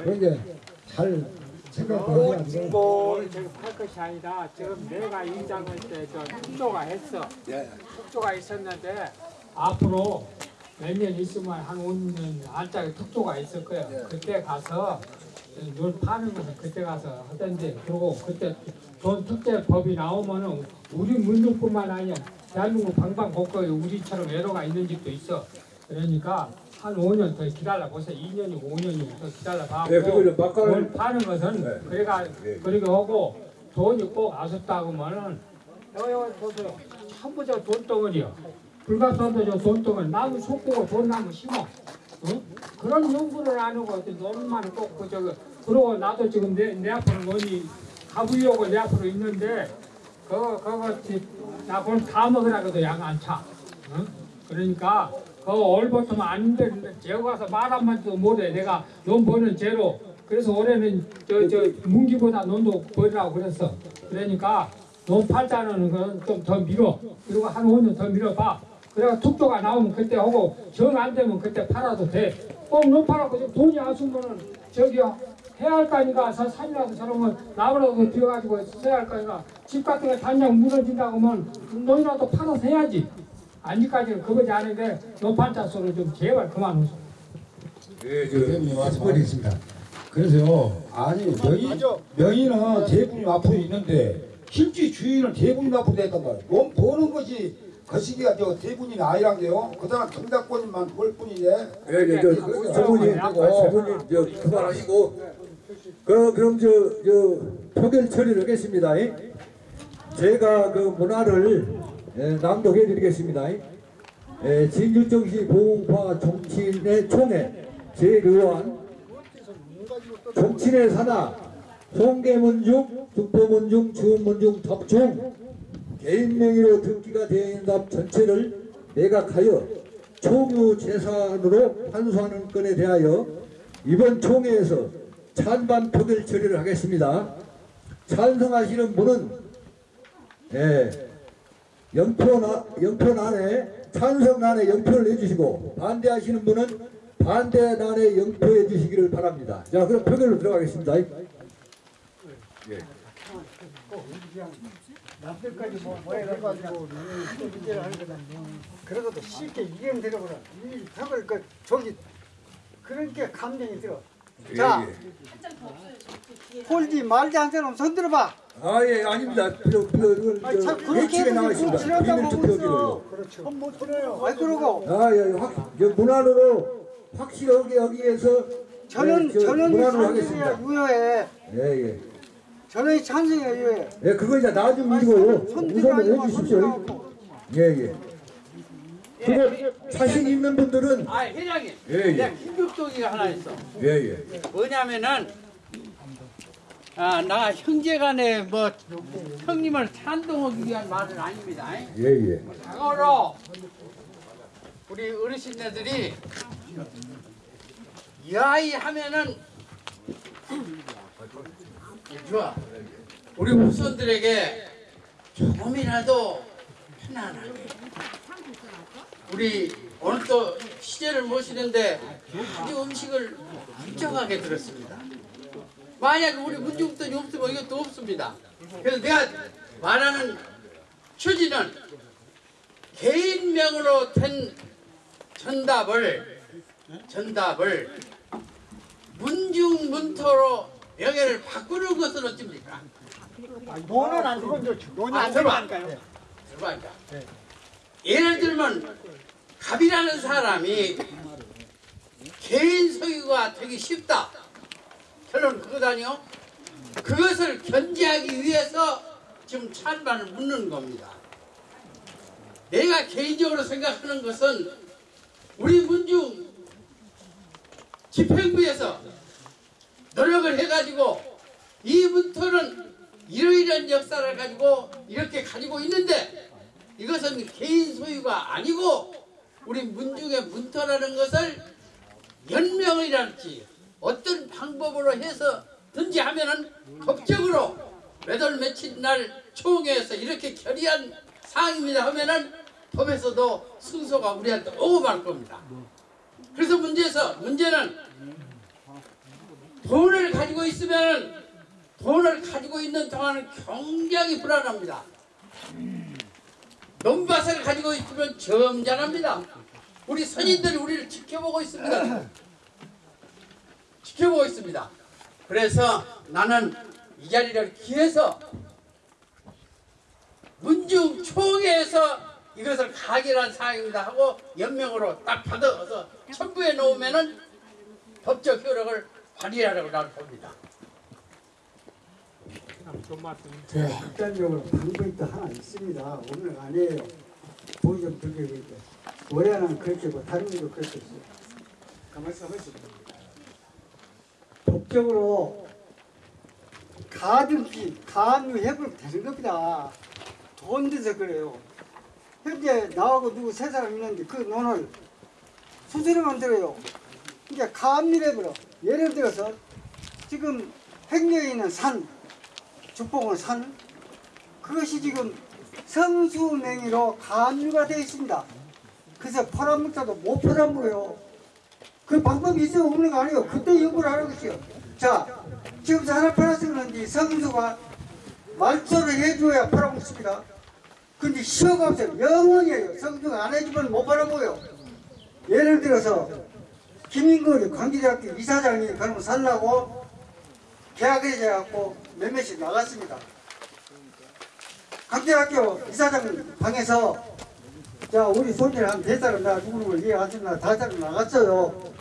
그러니까 잘 생각하셔야 돼요. 뭘 저기 팔 것이 아니라 지금 내가 인장할 때저 특조가 했어. 특조가 있었는데 앞으로 몇년 있으면 한 5년 안짝에 특조가 있을 거예요. 그때 가서 눈 파는 것은 그때 가서 하던데 그리고 그때 돈 특제 법이 나오면은 우리 문중뿐만 아니라 대한민국 방방곡곡에 우리처럼 애로가 있는 집도 있어. 그러니까 한 5년 더 기다려 보세요. 2년이고 5년이고 더 기다려 봐. 네, 막간을- 돈 파는 것은 네. 그래가 네. 그렇게 하고 돈이 꼭 아쉽다고 하면은 여기 보세요. 전부 저 돈덩어리요. 불가사도 저 돈덩어리 나무 속고 돈나무 심어. 응? 그런 연구를 안 하고 논만 꼭그 저거 그러고 나도 지금 내, 내 앞으로 논이 가보려고 내 앞으로 있는데 그거 그거 나 그걸 다 먹으라고도 양 안 차. 응? 그러니까 그 얼버터면 안 되는데 제가 가서 말 한마디도 못해 내가 논 버는 죄로 그래서 올해는 저 저 문기보다 논도 버리라고 그랬어 그러니까 논 팔자는 건 좀 더 밀어 그리고 한 5년 더 밀어봐 그래가 툭도가 나오면 그때 하고 정 안 되면 그때 팔아도 돼꼭논 팔아고 지금 돈이 아쉬우면은 저기 해안가니까 저 산이라도 저러면 나무라도 비어가지고 써야 할 거니까 집 같은 거 단장 무너진다고 하면 논이라도 팔아서 해야지. 아직까지는 그거지 않은데 논판자 소리 좀 제발 그만 하소 예, 대표님 저 말씀이 있습니다. 그래서요, 아니 명의 명의는 대부님 앞으로 있는데 실제 주인은 대부님 앞으로 됐단 말이에요. 돈 버는 것이 거시기가 저 대부님이 아니란 게요. 그다음 청탁권님만 벌 뿐이네. 예, 예, 저, 그, 저분이, 저 분이, 저, 그만하시고, 그, 그럼 저, 저, 표결 처리를 하겠습니다. 예? 제가 그 문화를 예, 낭독해 드리겠습니다. 예, 진율정시 보호파 정치인의 총회 제의원 정치인의 사나 송계문중, 북보문중, 주문중, 덕중 개인 명의로 등기가 되어 있는 답 전체를 매각하여 총유 재산으로 환수하는 건에 대하여 이번 총회에서 찬반 표결 처리를 하겠습니다. 찬성하시는 분은 예, 영표나 영표란에 찬성란에 영표를 내주시고 반대하시는 분은 반대란에 영표해 주시기를 바랍니다. 자, 그럼 표결로 들어가겠습니다. 남들까지 뭐, 뭐 해가지고 문제를 하는 거다. 그래도 쉽게 이행되려고라. 이 벽을 그 저기 그러니까 감정이 들어. 자, 홀지 말지 한 사람 손 들어봐. 아, 예, 아닙니다. 필요, 필요, 이걸, 아니, 참 저, 그렇게 예측에 해도 나와 지금 있습니다. 지난다고 비밀 하고 투표기로요. 있어. 그렇죠. 못 들어요. 아이 그러고 아, 예, 확, 저 문안으로 확실하게 위해서 저는 예, 저 저는 문안으로 하겠습니다. 유효해. 예, 예. 저는 찬성이야 유효해. 예, 그거 이제 나중 일이고 우선은 마, 해주십시오. 예, 예. 그거 자신 있는 분들은 아 회장님 예, 예. 내가 긴급조기가 하나 있어 예, 예. 뭐냐면은 아, 나 형제간에 뭐 형님을 찬동하기 위한 말은 아닙니다 예, 예. 장어로 우리 어르신네들이 야이 하면은 좋아 우리 후손들에게 조금이라도 편안하게 우리 오늘 또 시제를 모시는데 아주 음식을 부정하게 들었습니다. 만약 우리 문중돈이 없으면 이것도 없습니다. 그래서 내가 말하는 취지는 개인명으로 된 전답을 전답을 문중문토로 명예를 바꾸는 것은 어떻습니까? 노는 안 그건. 노는 아, 안 들어봐. 되니까요. 들어봐. 예를 들면 갑이라는 사람이 개인 소유가 되기 쉽다. 결론 그거다니요. 그것을 견제하기 위해서 지금 찬반을 묻는 겁니다. 내가 개인적으로 생각하는 것은 우리 문중 집행부에서 노력을 해가지고 이 문터는 이러이러한 역사를 가지고 이렇게 가지고 있는데 이것은 개인 소유가 아니고 우리 문중의 문터라는 것을 연명이랄지 어떤 방법으로 해서 든지 하면은 법적으로 몇월 며칠 날 총회에서 이렇게 결의한 사항입니다 하면은 법에서도 순서가 우리한테 오고 말 겁니다. 그래서 문제에서 문제는 돈을 가지고 있으면 돈을 가지고 있는 동안은 굉장히 불안합니다. 논밭을 가지고 있으면 점잖합니다. 우리 선인들이 우리를 지켜보고 있습니다. 지켜보고 있습니다. 그래서 나는 이 자리를 기해서 문중 총회에서 이것을 가결한 사항입니다 하고 연명으로 딱 받아서 첨부해 놓으면은 법적 효력을 발휘하라고 나는 봅니다. 제 극단적으로 방법이 또 하나 있습니다. 오늘 아니에요. 보기 좀 들게 이렇게. 올해는 그렇게 고 다른 일도 그렇게 있어요. 있어. 법적으로 가등기, 가압류 해부면 되는 겁니다. 돈 돼서 그래요. 현재 나하고 누구 세 사람 있는데 그 논을 수수료 만 들어요. 이게 가압류 해부로 예를 들어서 지금 행려에 있는 산, 죽봉은 산 그것이 지금 성수 명의로 가압류가 되어 있습니다. 그래서 팔아먹자도 못 팔아먹어요. 그 방법이 있어 없는 거 아니에요. 그때 연구를 하는 것이요. 자, 지금 하나 팔아서 그런지 성수가 말소를 해줘야 팔아먹습니다. 근데 시효가 없어요. 영원이에요. 성수가 안 해주면 못 팔아먹어요. 예를 들어서 김인걸 광주대학교 이사장이 그러면 살라고 계약을 해갖고 몇몇씩 나갔습니다. 광주대학교 이사장 방에서 자 우리 손질 한네 사람 나 누구를 이해하시나 다섯 사람 나갔어요.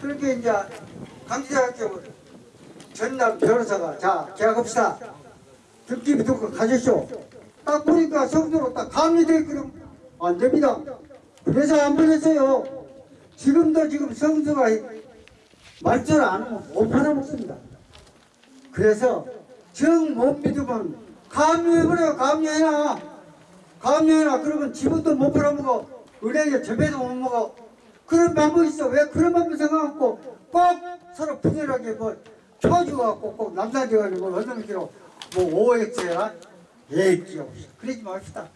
그렇게 이제 강주대학교 전남 변호사가 자 계약합시다. 듣기 듣고 가셨쇼. 딱 보니까 성수로 딱 감리되어 있거든. 안 됩니다. 그래서 안 보냈어요. 지금도 지금 성수가 말조를 안 하면 못 팔아먹습니다. 그래서 정 못 믿으면 감리해버려요. 감리해놔. 감리해놔. 그러면 지금도 못 팔아먹어. 은행에 접해도 못 먹어. 그런 방법이 있어. 왜 그런 방법 생각하고 꼭 서로 분열하게 뭐 쳐주갖고 꼭 남사져가지고 뭐 어떤 기로 뭐 오액제야 예액지야 그러지 맙시다.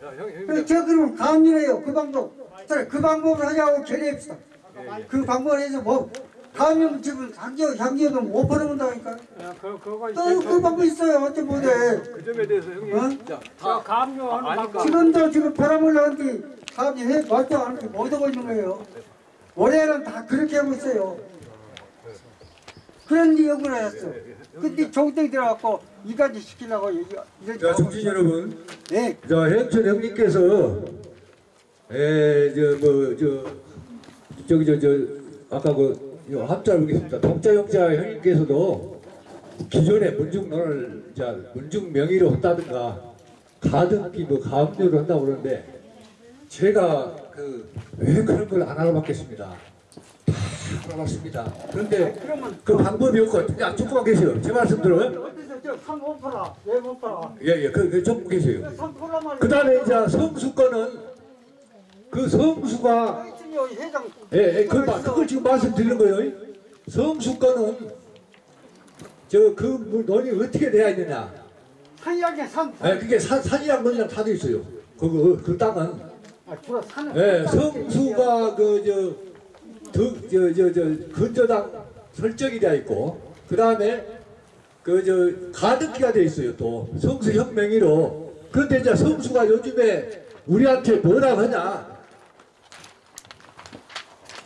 그래 저 그러면 감리해요. 그 방법. 그 방법을 하자고 결의합시다. 그 방법을 해서 뭐 감염 지금 향기업 향기업은 못 팔아먹는다니까. 그, 그거 또그 방법 있어요. 어째 못해. 그 점에 대해서 형님 어? 저 감료하는 방법 지금도 지금 팔아먹으려는데 사람이 해안 하고 못 하고 있는 거예요. 올해는 다 그렇게 하고 있어요. 그런 연구를 했어. 근데 종땡 들어갖고 이까지 시키려고 이- 이렇게 자, 정신. 여러분. 네. 자, 해영철 형님께서, 에, 저, 뭐, 저, 저기, 저, 저, 아까 그, 요 합자를 보겠습니다. 독자 영자 형님께서도 기존에 문중론을, 자, 문중 명의로 한다든가, 가등기, 뭐, 가압류를 한다고 그러는데, 제가 그, 왜 그런 걸 안 알아봤겠습니다. 다 알아봤습니다. 그런데 그 방법이 없고, 야, 조금만 계세요. 제 말씀 들어요? 저산못 팔아? 왜못 팔아? 예, 예, 그, 그, 조금 계세요. 그 다음에 이제 성수 거는 그 성수가 있으니 회장 예, 예, 그, 마- 그걸 지금 말씀드리는 거예요. 성수 거는 저그 논이 어떻게 돼야 있느냐. 산이야게 산. 예, 그게 산, 산이랑 논이랑 다돼 있어요. 그거 그 땅은 아, 주로 산은. 예, 성수가 그저저 저 근저당 설정이 되어 있고 그 다음에 그 저 가득기가 되어 있어요. 또 성수 혁명이로 그런데 이제 성수가 요즘에 우리한테 뭐라 하냐?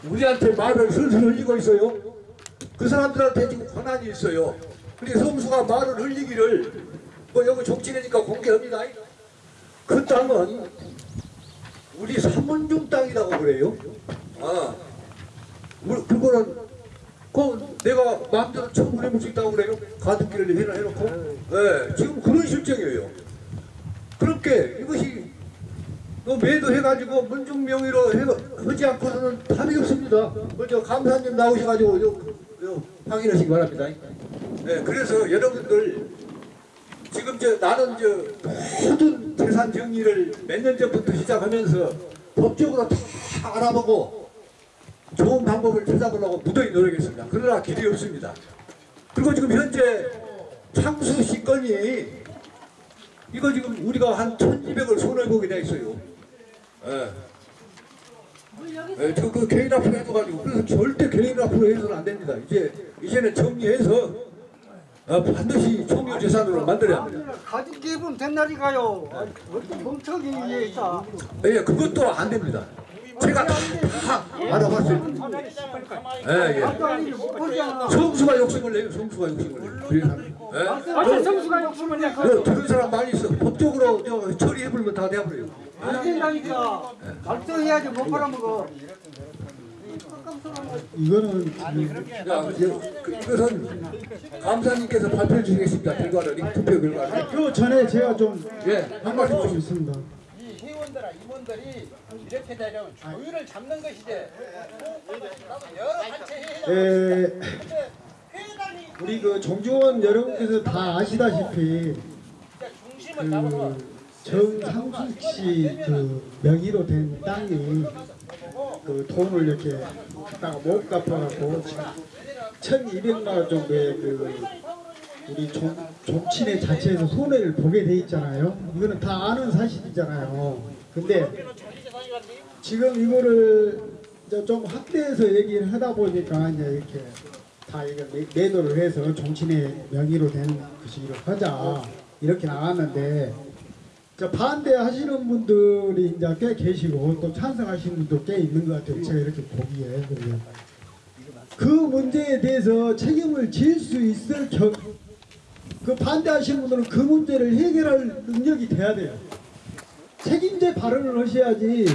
우리한테 말을 슬슬 흘리고 있어요. 그 사람들한테 지금 권한이 있어요. 근데 성수가 말을 흘리기를 뭐 여기 족지니까 공개합니다. 그 땅은 우리 삼문중 땅이라고 그래요. 아, 그거는 그 내가 마음대로 처분 해볼 수 있다고 그래요? 가등기를 해놔 해놓고 예, 지금 그런 실정이에요. 그렇게 이것이 또 매도 해가지고 문중 명의로 해, 하지 않고서는 답이 없습니다. 먼저 감사님 나오셔가지고 요, 요 확인하시기 바랍니다. 네, 그래서 여러분들 지금 저 나는 저 모든 재산 정리를 몇 년 전부터 시작하면서 법적으로 다 알아보고 좋은 방법을 찾아보려고 무더히 노력했습니다. 그러나 길이 없습니다. 그리고 지금 현재 창수 시 건이 이거 지금 우리가 한 1200을 손해보게 돼 있어요. 예. 예, 저그 개인 앞으로 해줘가지고 그래서 절대 개인 앞으로 해서는 안 됩니다. 이제 이제는 정리해서 어, 반드시 총유 재산으로 만들어야 합니다. 가진 기분 된날이가요. 어떤 멍청이 위에 있어. 예, 그것도 안 됩니다. 제가 다, 다 알아봤어요. 예, 예. 성수가 욕심을 내요. 성수가 욕심을 내요. 예? 어째 성수가 욕심을 내 그 들은 사람 많이 있어. 법적으로 저 처리해버리면 다 돼버려요. 안 된다니까. 말썽해야지 못 팔아먹어. 이거는 자, 그, 그, 이것은 감사님께서 발표해 주시겠습니다. 결과를, 이 투표 결과를. 그 전에 제가 좀 예, 한 말씀 좀 좀. 있습니다. 이 회원들아 임원들이 이렇게 되려면 조율을 잡는 것이지. 여러 단체 회의장 에, 우리 그 정주원 여러분께서 다 아시다시피 그 정상숙 씨그 명의로 된 땅이 그 돈을 이렇게 갖다가 못 갚아갖고 지금 1,200만 원 정도의 그 우리 종, 종친회 자체에서 손해를 보게 돼 있잖아요. 이거는 다 아는 사실이잖아요. 근데 지금 이거를 이제 좀 확대해서 얘기를 하다 보니까 이제 이렇게 다 이거 매- 매도를 해서 종친의 명의로 된 것이기로 하자 이렇게 나왔는데 저 반대하시는 분들이 이제 꽤 계시고 또 찬성하시는 분도 꽤 있는 것 같아요. 제가 이렇게 보기에. 그 문제에 대해서 책임을 질 수 있을 겨, 그 반대하시는 분들은 그 문제를 해결할 능력이 돼야 돼요. 책임제 발언을 하셔야지.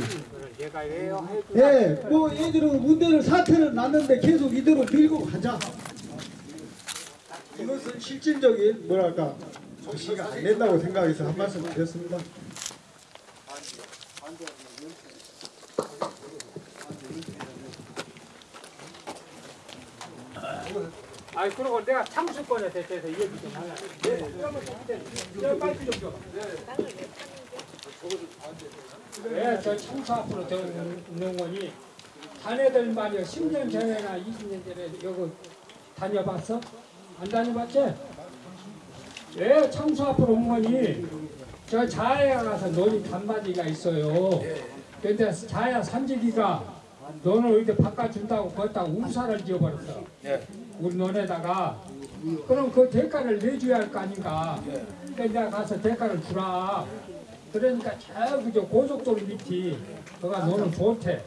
예, 뭐 얘들은 문제를 사태를 났는데 계속 이대로 밀고 가자. 이것은 실질적인 뭐랄까 조시가 안 된다고 생각해서 한 말씀 드렸습니다. 아니 그리고 내가 창수권에 대해서 얘기 좀 하려. 저 마이크 좀 줘. 네, 저 창수 앞으로 저 농원이 자네들 말이야 10년 전에나 20년 전에 여기 다녀봤어? 안 다녀봤지? 왜 창수 앞으로 온 거니? 저 자야 가서 논이 단마디가 있어요. 근데 자야 산지기가 너는 이렇게 바꿔준다고 거기다 우사를 지어버렸어. 우리 논에다가 그럼 그 대가를 내줘야 할 거 아닌가. 그러니까 내가 가서 대가를 주라. 그러니까 저 고속도로 밑이 그가 너는 좋대.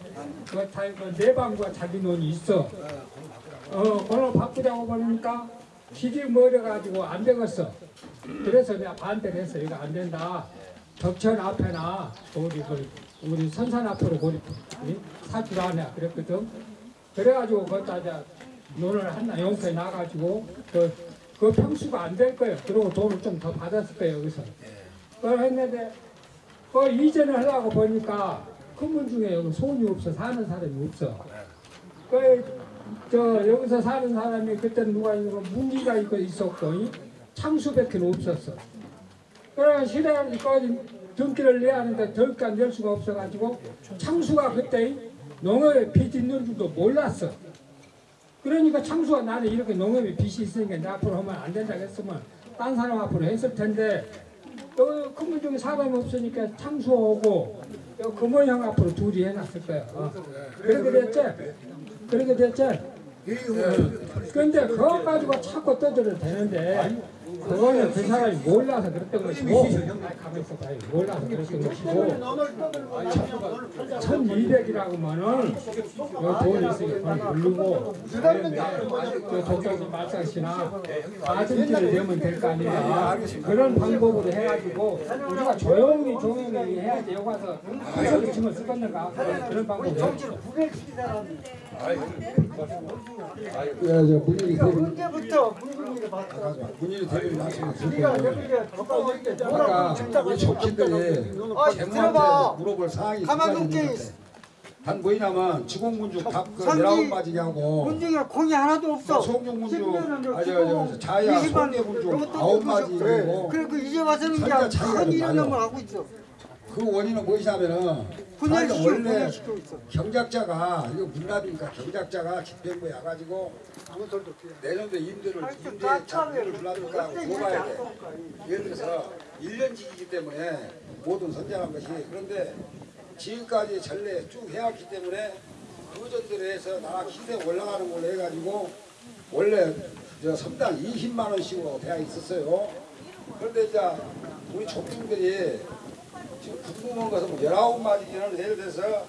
그거 다내 방과 자기 논이 있어. 어, 그걸 바꾸자고 그러니까 길이 멀어가지고 안 되겠어. 그래서 내가 반대를 했어. 이거 안 된다. 덕천 앞에나 우리 그 우리 선산 앞으로 우리 사주를 하냐 그랬거든. 그래가지고 거기다 이제 논을 하나 용서에 나가지고 그, 그 평수가 안 될 거예요. 그리고 돈을 좀 더 받았을 거예요 여기서. 그걸 했는데 그 이전을 하려고 보니까 큰문 중에 여기 손이 없어 사는 사람이 없어. 그 저 여기서 사는 사람이 그때 누가 이거 문기가 있고 있었고 이 창수밖에 없었어. 그래 시대까지 등기를 내야 하는데 덜까 낼 수가 없어가지고 창수가 그때 농업에 빚 있는 줄도 몰랐어. 그러니까 창수가 나는 이렇게 농업에 빚이 있으니까 내 앞으로 하면 안 된다고 했으면 딴 사람 앞으로 했을 텐데 여기 큰문 중에 사람이 없으니까 창수 오고 여기 금호형 앞으로 둘이 해놨을 거야. 어. 그렇게 됐지? 그렇게 됐지? 근데 그거 가지고 자꾸 떠들어도 되는데 그거는 그 사람이 몰라서 그랬던 것이고 가만히 있어봐. 몰라서 그랬던 것이고. 1200이라고 하면은 요 돈이 있으니까 돈 부르고. 그다음에 저 독자지 말상시나 가슴길을 내면 될 거 아니야 그런 방법으로 해가지고 우리가 조용히 조용히 해야지. 여기 와서 여기 치면 쓰겠는가 그런 방법으로 예, 저 문일이 대변 언제부터 문중이를 봤어? 문일이 대변 말씀을 네가 드릴게요. 여기에 가까워 있게 아까 우리 족친들이 아, 들어봐. 재무한테 물어볼 사항이 두 가만 가지 경제 있는데 단 뭐냐면 지공군주 탑그 상기 내라운 맞이냐고 문중이가 공이 하나도 없어. 송룡군주 10년은 아저 저 자야 송계군주 아홉 맞이고 그래 그 이제 와서는 그냥 큰좀 일을 나요. 넘어 하고 있어. 그 원인은 무엇이냐면은 분열 자기가 원래. 경작자가 이거 문납이니까 경작자가 집행부에 와가지고 내년도에 임대를 임대 자금을 불러니까 줘봐야 돼. 예를 들어서 1년직이기 때문에 모든 선정한 것이 그런데 지금까지 전례 쭉 해왔기 때문에 그전대로 해서 나라 시세 올라가는 걸로 해가지고 원래 저 선당 20만 원씩으로 되어 있었어요. 그런데 이제 우리 족중들이 지금 궁금한 것은 뭐 19마디는 예를 들어서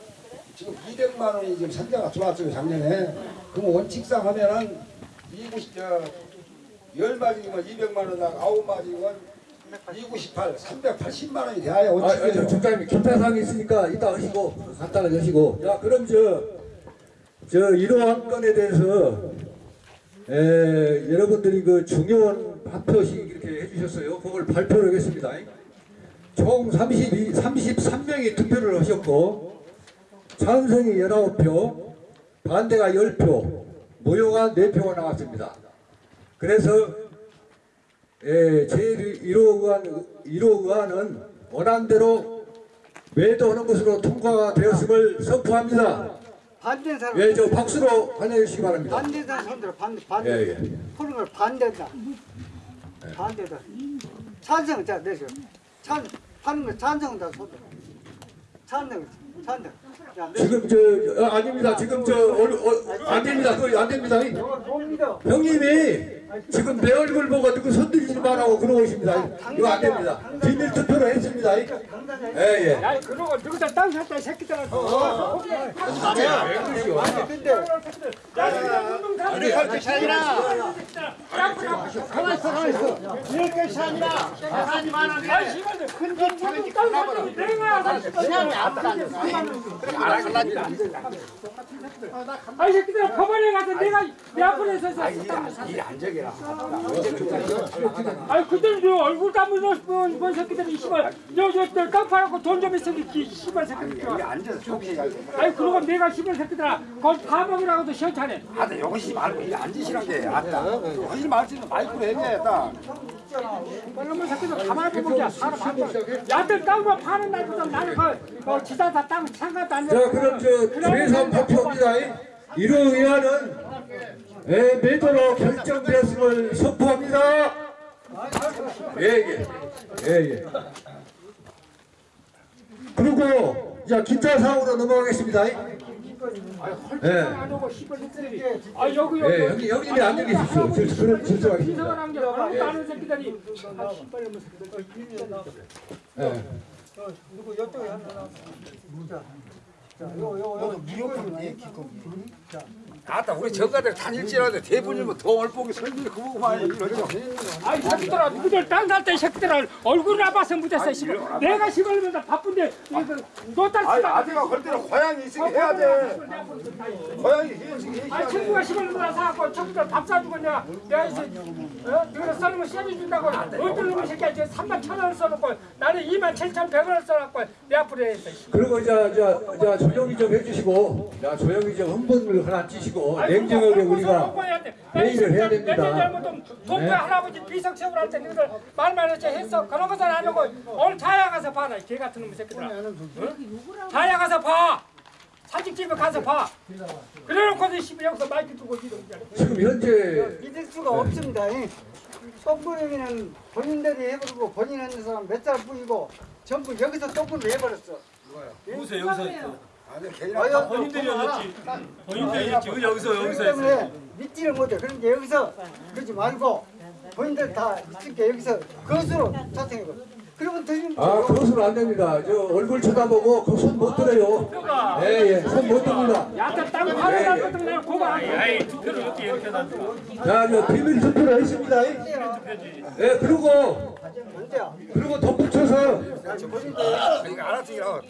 지금 200만 원이 지금 선자가 들어왔어요 작년에. 그럼 원칙상 하면은 290, 저 10마디면 200만 원당 9마디면 298, 380만 원이 돼야 아, 아, 저 원칙이에요. 적장님 기타사항이 있으니까 이따 하시고 간단하게 하시고. 야 그럼 저, 저 이러한 건에 대해서 에, 여러분들이 그 중요한 발표식 이렇게 해주셨어요. 그걸 발표를 하겠습니다 총 32, 33명이 투표를 하셨고 찬성이 19표 반대가 10표 무효가 4표가 나왔습니다 그래서 예, 제1호 의안, 1호 의안은 원안대로 외도하는 것으로 통과가 되었음을 선포합니다. 반대 사람. 예, 저 박수로 환영해 주시기 바랍니다. 반대 사람 손들어 반대 반대. 예, 예. 푸는 걸 반대다. 반대다. 찬성 자 내셔. 찬 하는 거 찬성다 손들어. 찬성 찬성. 야, 내 지금 저, 어, 아닙니다. 지금 저, 어, 어, 안 됩니다. 그거 안 됩니다. 형님이 지금 내 얼굴 보고 누구 손들지 말라고 그러고 있습니다. 이거 안 됩니다. 비밀 투표로 했습니다. 예, 예. 야 그러고 누구다 땅 샀다 이 새끼들아 근데 아이 새끼들아 법원에 가서 내가 내 앞에 서서 이 안적이라 아이 그들 저 얼굴 까무는 본, 본 새끼들이 씨발. 저저 깜빡하고 돈 좀 있으니 이 씨발 새끼들 앉아서 조용히 해야 돼 아이 그러고 내가 씨발 새끼들아 거기 다 먹으라고도 시원찮네 아따 이것이 말고 이 앉으시란 게 아따 하지 말지는 마이크로 해야겠다 그러면 새끼들 가만히 보면 사람. 야들 땅만 파는 날보다 나는 그, 그 지사사 땅 상가도 안 자, 그럼 저 최선 발표합니다. 1호 의안은 예, 매도로 결정되었음을 선포합니다. 예, 예. 예, 예. 그리고 자 기타 사항으로 넘어가겠습니다. 예. 아 여기 예, 여기 형님이 앉아 계십시오. 이상한 게 아무것도 아는 새끼들이 아 씨발 놈의 새끼들 예. 누구 여쪽에 하나 나왔어. 자, 자, 요, 요, 요. 무조건 자, 아따 우리 전가들 단일지라도 대부님은 더 얼뽕이 설비를 많이 이러죠 아이 새끼들아 누구들 딴살때 새끼들아 얼굴 나봐서 묻었어 씨발 내가 시골면서 바쁜데 이거 너딸 아니 씨발 아들가 그럴 때는 고향이 있으니 해야 돼. 고향이 해야지 아 친구가 시골면서 사갖고 친구들 밥 사주고 내가 내가 이제 어? 너네 써놓으면 쎄리 준다고 어떤 놈의 새끼야? 저 3만 천 원을 써놓고 나는 2만 7천 100원을 써놓고 내 앞으로 했어 그리고 자, 자, 자 조용히 좀 해주시고, 자 조용히 좀 흥분을 하나 찌시고 냉정하게 우리가 회의를 해야 됩니다. 동네 네. 할아버지 비석 세우라 때 너희들 말만 했지 했어 그런 것은 안 하고 오늘 자야 가서 봐라 개 같은 놈의 새끼들아 응? 자야 가서 봐 사직집에 가서 봐 그래놓고서 씨발 여기서 마이크 두고 지금 현재 믿을 수가 없습니다. 똥부림이는 본인들이 해버리고 본인 하는 사람 몇살 뿐이고 전부 여기서 똥부림 해버렸어. 누구세요 여기서 했어? 아니 걔 본인들이 했지. 본인들이 했지. 여기서 여기서 했어 때문에 믿지를 못해. 그러니까 여기서 그러지 말고 본인들 다 있으니까 여기서 거수로 자생이고 그러면 되는 아, 그것은 안 됩니다. 저 얼굴 쳐다보고 그 손 못 들어요. 예, 예, 손 못 듭니다. 약간 땅 파는 것들 내가 그거 안 해. 아이 투표를 어떻게 이렇게 놔 자, 저 비밀 투표를 했습니다. 예, 그리고? 그리고 덧붙여서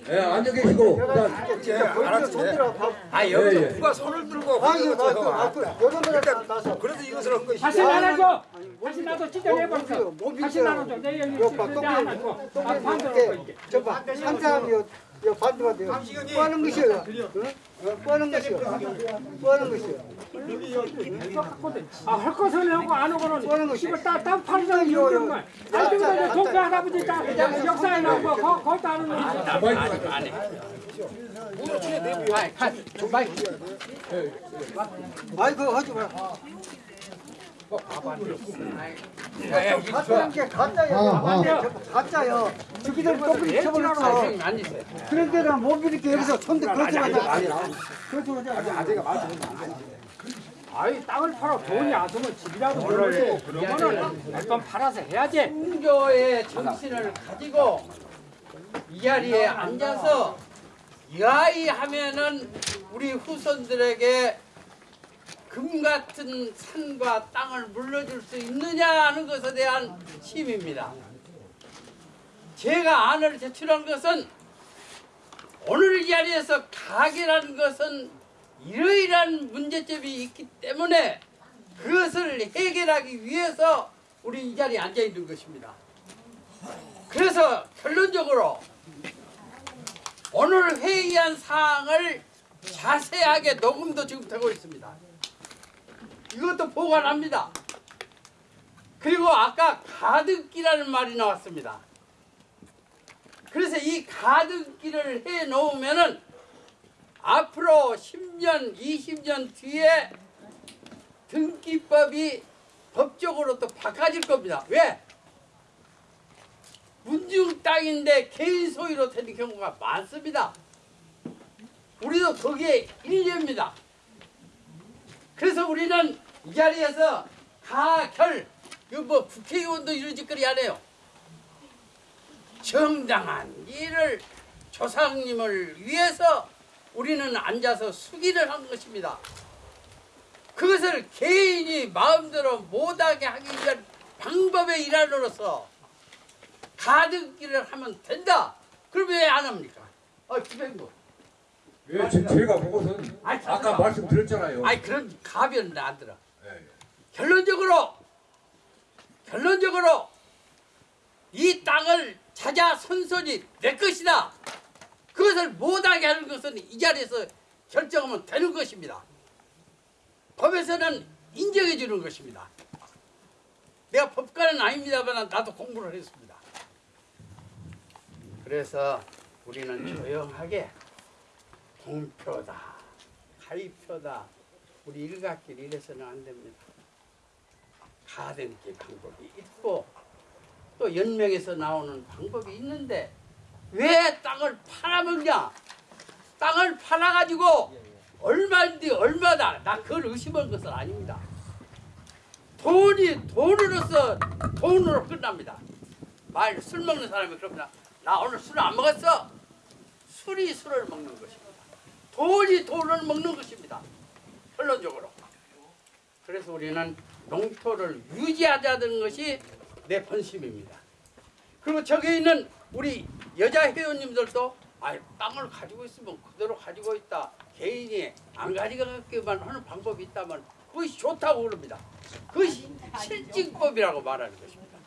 예, 앉아 계시고 자, 손들어 아 예, 예. 누가 손을 들고 아 이거 맞고 맞고 여러 번 나서 그래도 이것을 한 것이 다시 나눠줘. 다시 나도 진짜 내버렸어. 못 다시 나눠줘. 내 여기 아, 이렇게. 저봐 한 사람이 요, 요 반대가 돼요 뭐 어? 뭐 하는 것이요 뭐 하는 것이요 아, 할 것은 하고 안뭐 하는 하고는 것이? 이거 땅, 땅 파는 사람이 요, 요. 있는 거야. 안 되면 이제 동네 할아버지 땅 역사에 나온 거 거- 거기도 안 하는 거야. 아이 그거 하지 마 가짜는 게 가짜야 아, 가짜야 저기들 똑같이 쳐버렸어 그런 데는 못 이렇게 여기서 손들 거쳐가자 아이 땅을 팔아 돈이 아으면 집이라도 벌고 그러면은 몇번 팔아서 해야지. 공조의 정신을 가지고 이 자리에 앉아서 이아이 하면은 우리 후손들에게 금 같은 산과 땅을 물려줄 수 있느냐 하는 것에 대한 힘입니다. 제가 안을 제출한 것은 오늘 이 자리에서 가게라는 것은 이러이러한 문제점이 있기 때문에 그것을 해결하기 위해서 우리 이 자리에 앉아 있는 것입니다. 그래서 결론적으로 오늘 회의한 사항을 자세하게 녹음도 지금 되고 있습니다. 이것도 보관합니다. 그리고 아까 가득기라는 말이 나왔습니다. 그래서 이 가득기를 해 놓으면은 앞으로 10년, 20년 뒤에 등기법이 법적으로 또 바꿔질 겁니다. 왜? 문중 땅인데 개인 소유로 되는 경우가 많습니다. 우리도 거기에 일례입니다. 그래서 우리는 이 자리에서 가결, 이거 뭐 국회의원도 이런 짓거리 안 해요. 정당한 일을 조상님을 위해서 우리는 앉아서 수기를 한 것입니다. 그것을 개인이 마음대로 못하게 하기 위한 방법의 일환으로서 가득기를 하면 된다. 그럼 왜 안 합니까? 아, 주변구. 예, 제, 제가 보고선 아이, 아까 잠깐만. 말씀드렸잖아요. 아니 그런 가변은 안 들어. 예, 예. 결론적으로 결론적으로 이 땅을 찾아 선선이 내 것이다. 그것을 못하게 하는 것은 이 자리에서 결정하면 되는 것입니다. 법에서는 인정해 주는 것입니다. 내가 법관은 아닙니다만 나도 공부를 했습니다. 그래서 우리는 조용하게 공표다, 가위표다, 우리 일각길 이래서는 안 됩니다. 가등기 방법이 있고 또 연명에서 나오는 방법이 있는데 왜 땅을 팔아먹냐? 땅을 팔아가지고 얼마인데 얼마다 나 그걸 의심한 것은 아닙니다. 돈이 돈으로서 돈으로 끝납니다. 말 술 먹는 사람이 그럽니다. 나 오늘 술 안 먹었어. 술이 술을 먹는 것입니다. 돈이 돈을 먹는 것입니다. 결론적으로. 그래서 우리는 농토를 유지하자는 것이 내 본심입니다. 그리고 저기 있는 우리 여자 회원님들도 아 땅을 가지고 있으면 그대로 가지고 있다. 개인이 안 가져가게만 하는 방법이 있다면 그것이 좋다고 그럽니다. 그것이 실증법이라고 말하는 것입니다.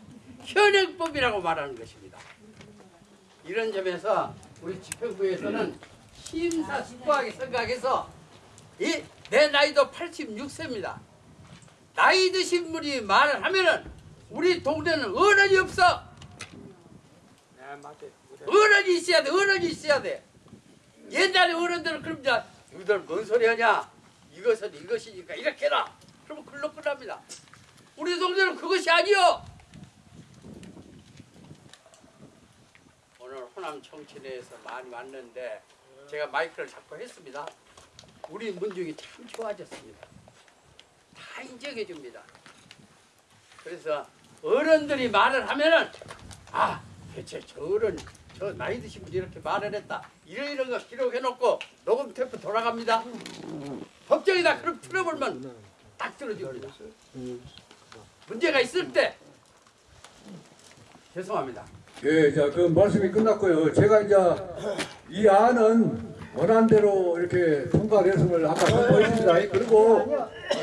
현행법이라고 말하는 것입니다. 이런 점에서 우리 집행부에서는 심사 숙고하게 생각해서 이 내 나이도 86세입니다. 나이 드신 분이 말을 하면은 우리 동네는 어른이 없어. 어른이 있어야 돼. 어른이 있어야 돼. 옛날에 어른들은 그럽니다. 너희들 뭔 소리 하냐? 이것은 이것이니까 이렇게 해라. 그러면 글로 끝납니다. 우리 동네는 그것이 아니요. 오늘 호남 청춘회에서 많이 왔는데 제가 마이크를 잡고 했습니다. 우리 문중이 참 좋아졌습니다. 다 인정해 줍니다. 그래서 어른들이 말을 하면은 아 대체 저 어른 저 나이 드신 분이 이렇게 말을 했다 이런 이런 거 기록해 놓고 녹음 테이프 돌아갑니다 법정에다 그럼 틀어보면 딱 들어집니다 문제가 있을 때 죄송합니다 예, 자, 그 말씀이 끝났고요. 제가 이제 이 안은 원안대로 이렇게 통과됐음을 아까 선포했습니다. 그리고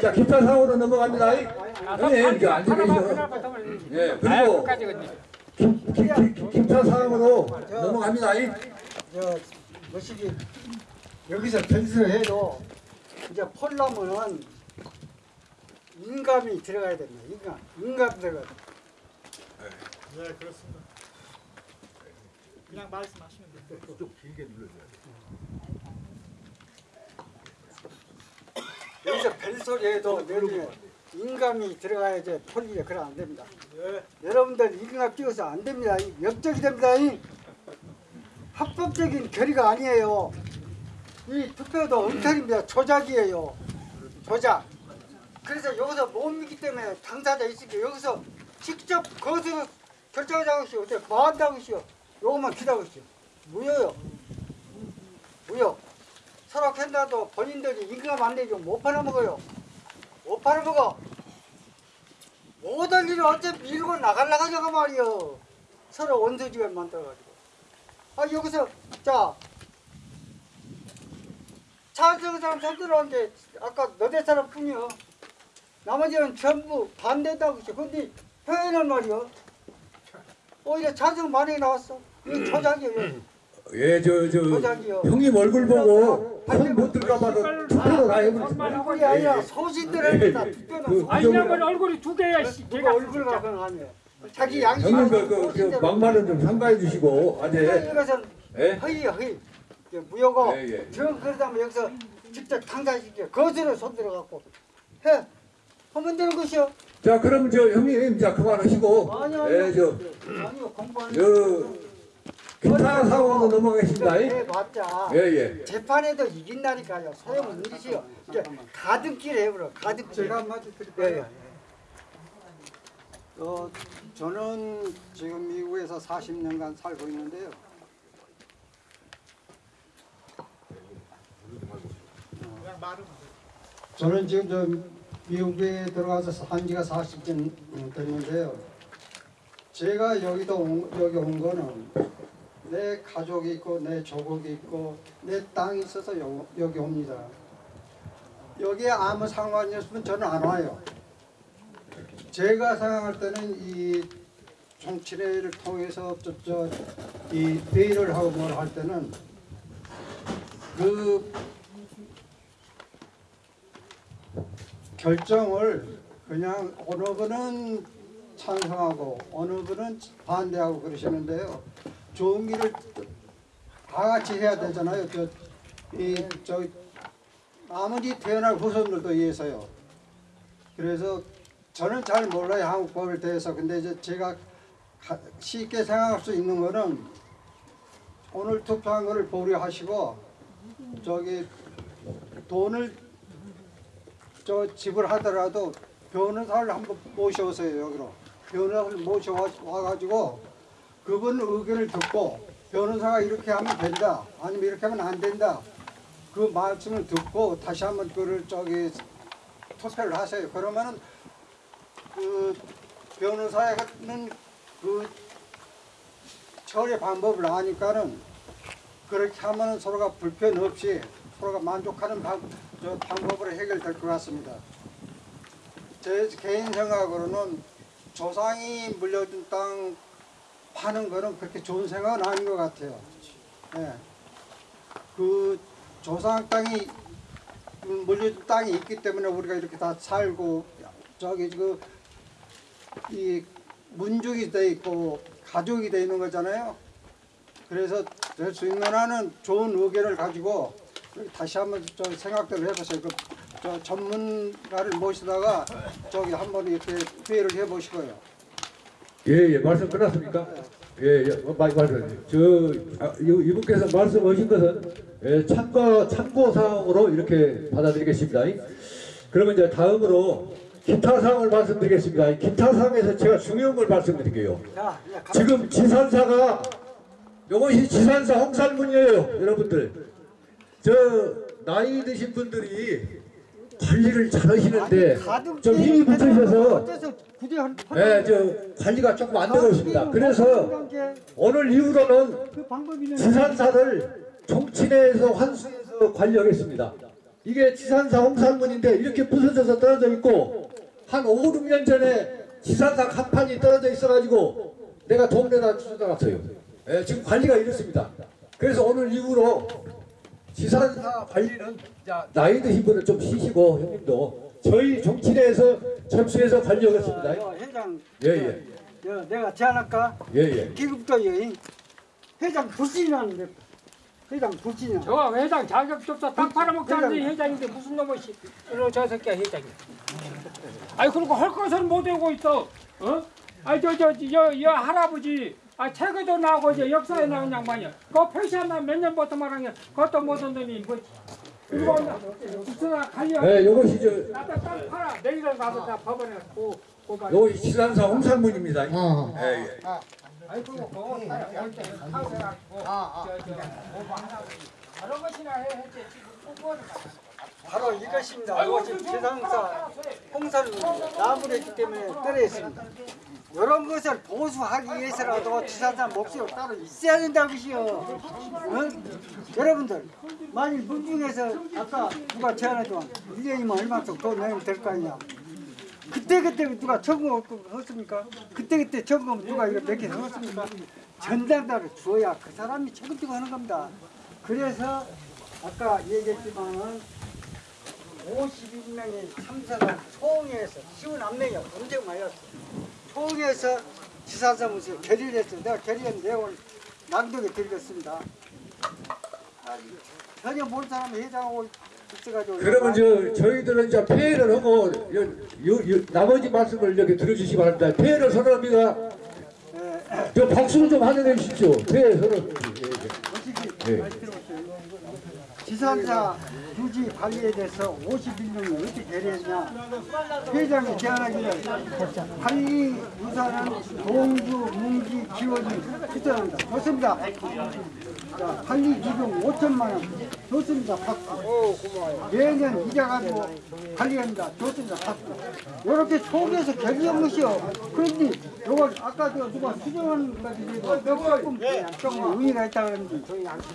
자, 기타 사고로 넘어갑니다. 형님, 이제 앉아 계시죠. 예, 그리고 김, 김, 김, 기타 사항으로 넘어갑니다. 저 뭐시기 여기서 변수해도 이제 폴라면은 인감이 들어가야 됩니다. 인감, 인감 들어가. 네 그렇습니다. 그냥 말씀하시면 돼요. 좀 길게 눌러줘요. 여기서 벨소리해도 내리에 인감이 들어가야지 폴리가 그럼 안 됩니다. 여러분들 인감 띄워서 안 됩니다. 이 역적이 됩니다. 이 합법적인 결의가 아니에요. 이 투표도 엉터리입니다. 조작이에요. 조작. 그래서 여기서 못 믿기 때문에 당사자 있으니까 여기서 직접 거기서 결정하자고 하시오. 뭐 한다고 하시오. 요것만 기다고 하시오. 무효요. 무효. 서로 캔다도 본인들이 임금 안 내죠. 못 팔아먹어요. 못 팔아먹어. 모든 일을 어차피 밀고 나갈라 가자고 말이요. 서로 원수지가 만들어가지고. 아, 여기서, 자. 찬성 사람 손들어왔는데, 아까 너네 사람 뿐이요. 나머지는 전부 반대다고 했어. 근데 표현은 말이요. 오히려 찬성 많이 나왔어. 이 조작이에요. 예, 저, 저. 형님 얼굴 보고 손못 들까봐도 투표로 다 해버렸습니다. 그게 아니라 소신들을 다 그, 아니 냐면 얼굴이 두 개야 씨. 누가 얼굴 가건 아니에요. 자기 양심. 형님 그, 그, 그 막말은 좀 삼가해 주시고, 아, 네. 이것은 예? 허위 허위. 이게 무효고 예, 예. 저 그러다면 여기서 직접 당사시켜 거스를 손 들어 갖고 해 하면 되는 것이요. 자, 그럼 저 형님, 자, 그만하시고, 아니요. 예, 저, 아니요 공부하는. 저, 기타 상황으로 넘어가겠습니다. 해봤자 예, 예. 재판에도 이긴다니까요. 소용은 있지요. 이제 가등길 해버려. 가등길. 제가 한마디 드릴까요? 어, 저는 지금 미국에서 40년간 살고 있는데요. 그냥 말은 저는 지금 저 미국에 들어가서 산 지가 40년 됐는데요. 제가 여기도 온, 여기 온 거는 내 가족이 있고 내 조국이 있고 내 땅이 있어서 여, 여기 옵니다. 여기에 아무 상관이 없으면 저는 안 와요. 제가 생각할 때는 이 정치례를 통해서 저저이 회의를 하고 뭘 할 때는 그 결정을 그냥 어느 분은 찬성하고 어느 분은 반대하고 그러시는데요. 좋은 일을 다 같이 해야 되잖아요. 저, 이, 저, 아무리 태어날 후손들도 위해서요. 그래서 저는 잘 몰라요. 한국법에 대해서. 근데 이제 제가 가- 쉽게 생각할 수 있는 거는 오늘 투표한 거를 보류하시고 저기 돈을 저 지불하더라도 변호사를 한번 모셔오세요 여기로. 변호사를 모셔와가지고 그분 의견을 듣고 변호사가 이렇게 하면 된다 아니면 이렇게 하면 안 된다 그 말씀을 듣고 다시 한번 그를 저기 투표를 하세요. 그러면은 그 변호사는 그 처리 방법을 아니까는 그렇게 하면은 서로가 불편 없이 서로가 만족하는 방, 저 방법으로 해결될 것 같습니다. 제 개인 생각으로는 조상이 물려준 땅 파는 거는 그렇게 좋은 생각은 아닌 것 같아요. 예. 그 조상 땅이 물려준 땅이 있기 때문에 우리가 이렇게 다 살고 저기 그 이 문족이 돼 있고 가족이 돼 있는 거잖아요. 그래서 될 수 있는 한은 좋은 의견을 가지고 다시 한번 저 생각들을 해보세요. 그, 저 전문가를 모시다가 저기 한번 이렇게 회의를 해보시고요. 예, 예, 말씀 끝났습니까? 예, 예, 어, 말, 말씀. 저, 아, 이- 이분께서 말씀하신 것은 예, 참고, 참고 사항으로 이렇게 받아들이겠습니다. 그러면 이제 다음으로 기타 사항을 말씀드리겠습니다. 이 기타 사항에서 제가 중요한 걸 말씀드릴게요. 가- 지금 지산사가 이것이 지산사 홍산문이에요, 여러분들. 저 나이 드신 분들이 관리를 잘 하시는데 좀 힘이 붙으셔서 예, 저 관리가 조금 안 되고 있습니다. 그래서 오늘 이후로는 그 지산사를 종친에서 환수해서 관리하겠습니다. 이게 지산사 홍산문인데 이렇게 부서져서 떨어져 있고 한 5, 6년 전에 지산사 간판이 떨어져 있어가지고 내가 동네다 주워놨어요. 예, 지금 관리가 이렇습니다. 그래서 오늘 이후로 지산사 관리는 나이 드신 분은 좀 쉬시고 형님도 저희 종친에서 접수해서 관리하겠습니다. 어, 회장 예, 예. 여, 내가 제안할까? 예, 예. 기급도 여인 회장 불신이라는데 회장 불신이야. 저 회장 자격도 없어 땅 팔아먹자는 회장인데 무슨 놈의 씨, 저 새끼야 회장이. 아니 그리고 할 것은 못 하고 있어. 어? 아니 저저여 여 할아버지 아 책에도 나오고 이제 역사에 나온 양반이야. 그거 표시하면 몇 년부터 말하냐. 그것도 못한 놈이 뭐. 그리고 무슨 관리. 예, 요것이 저 나도 땅 팔아. 내일은 가서 다 법원에 고 고발. 요것이 지산사 홍산문입니다. 어. 예, 예. 아니 그리고 그거 사야 할때 타고 해가지고 저저 오버 하나 다른 것이나 해 했지 지금 그거는 바로 이것입니다. 이것이 지상사 홍산을 나무랬기 때문에 떨어졌습니다. 이런 것을 보수하기 위해서라도 지상사 목소리가 따로 있어야 된다고 것이요. 응? 여러분들 만일 문중에서 아까 누가 제안했던 1년이면 얼마큼 돈 내면 될 거 아니냐. 그때 그때 누가 점검 했습니까? 그때그때 점검 누가 이거 몇개 했습니까? 전당자를 주어야 그 사람이 책임지고 하는 겁니다. 그래서 아까 얘기했지만은 52명의 참사가 총회에서 시원 압력이 엄청 많이 왔어. 총회에서 지사사무소에 결의를 했어요. 내가 결의한 내용을 낭독해 드리겠습니다. 아, 전혀 모르는 사람이 회장하고 있어가지고 그러면 저 저희들은 이제 폐해를 하고 요, 요, 요, 나머지 말씀을 이렇게 들어주시기 바랍니다. 폐해를 선언합니다. 저 박수로 좀 환영해 주십시오. 폐해 선언. 예, 예. 지산사 유지 관리에 대해서 51명이 어떻게 결의했냐. 회장이 제안하기를 관리 유사는 동주, 문기, 기원이 추천한다. 좋습니다 자, 관리 기금 5천만 원. 좋습니다. 박수. 매년 이자 가지고 관리합니다. 좋습니다. 박수. 이렇게 속에서 결의한 것이요. 그런데 이걸 아까 저 누가 수정하는 것이 조금 조금 의미가 있다 그러는데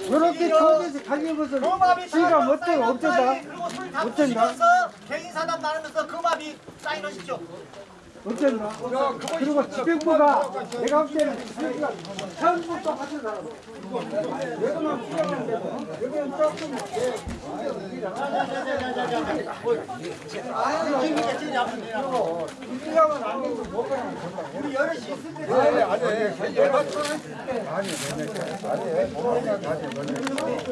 이렇게 속에서 관리한 것을 지가 어때요 어쩌다. 어쩐다 개인사단 나누면서 금압이 사인하십시오. 어쩐다 그리고 지병부가 내가 볼 때는 지병부가 전부 똑같은 사람 여기만 수정하는데 여기는 조금 이라면 안 되고 거야 우리 여럿이 있을 때 아니, 아니, 아니, 아니, 아니, 아니, 아니, 아니, 아니,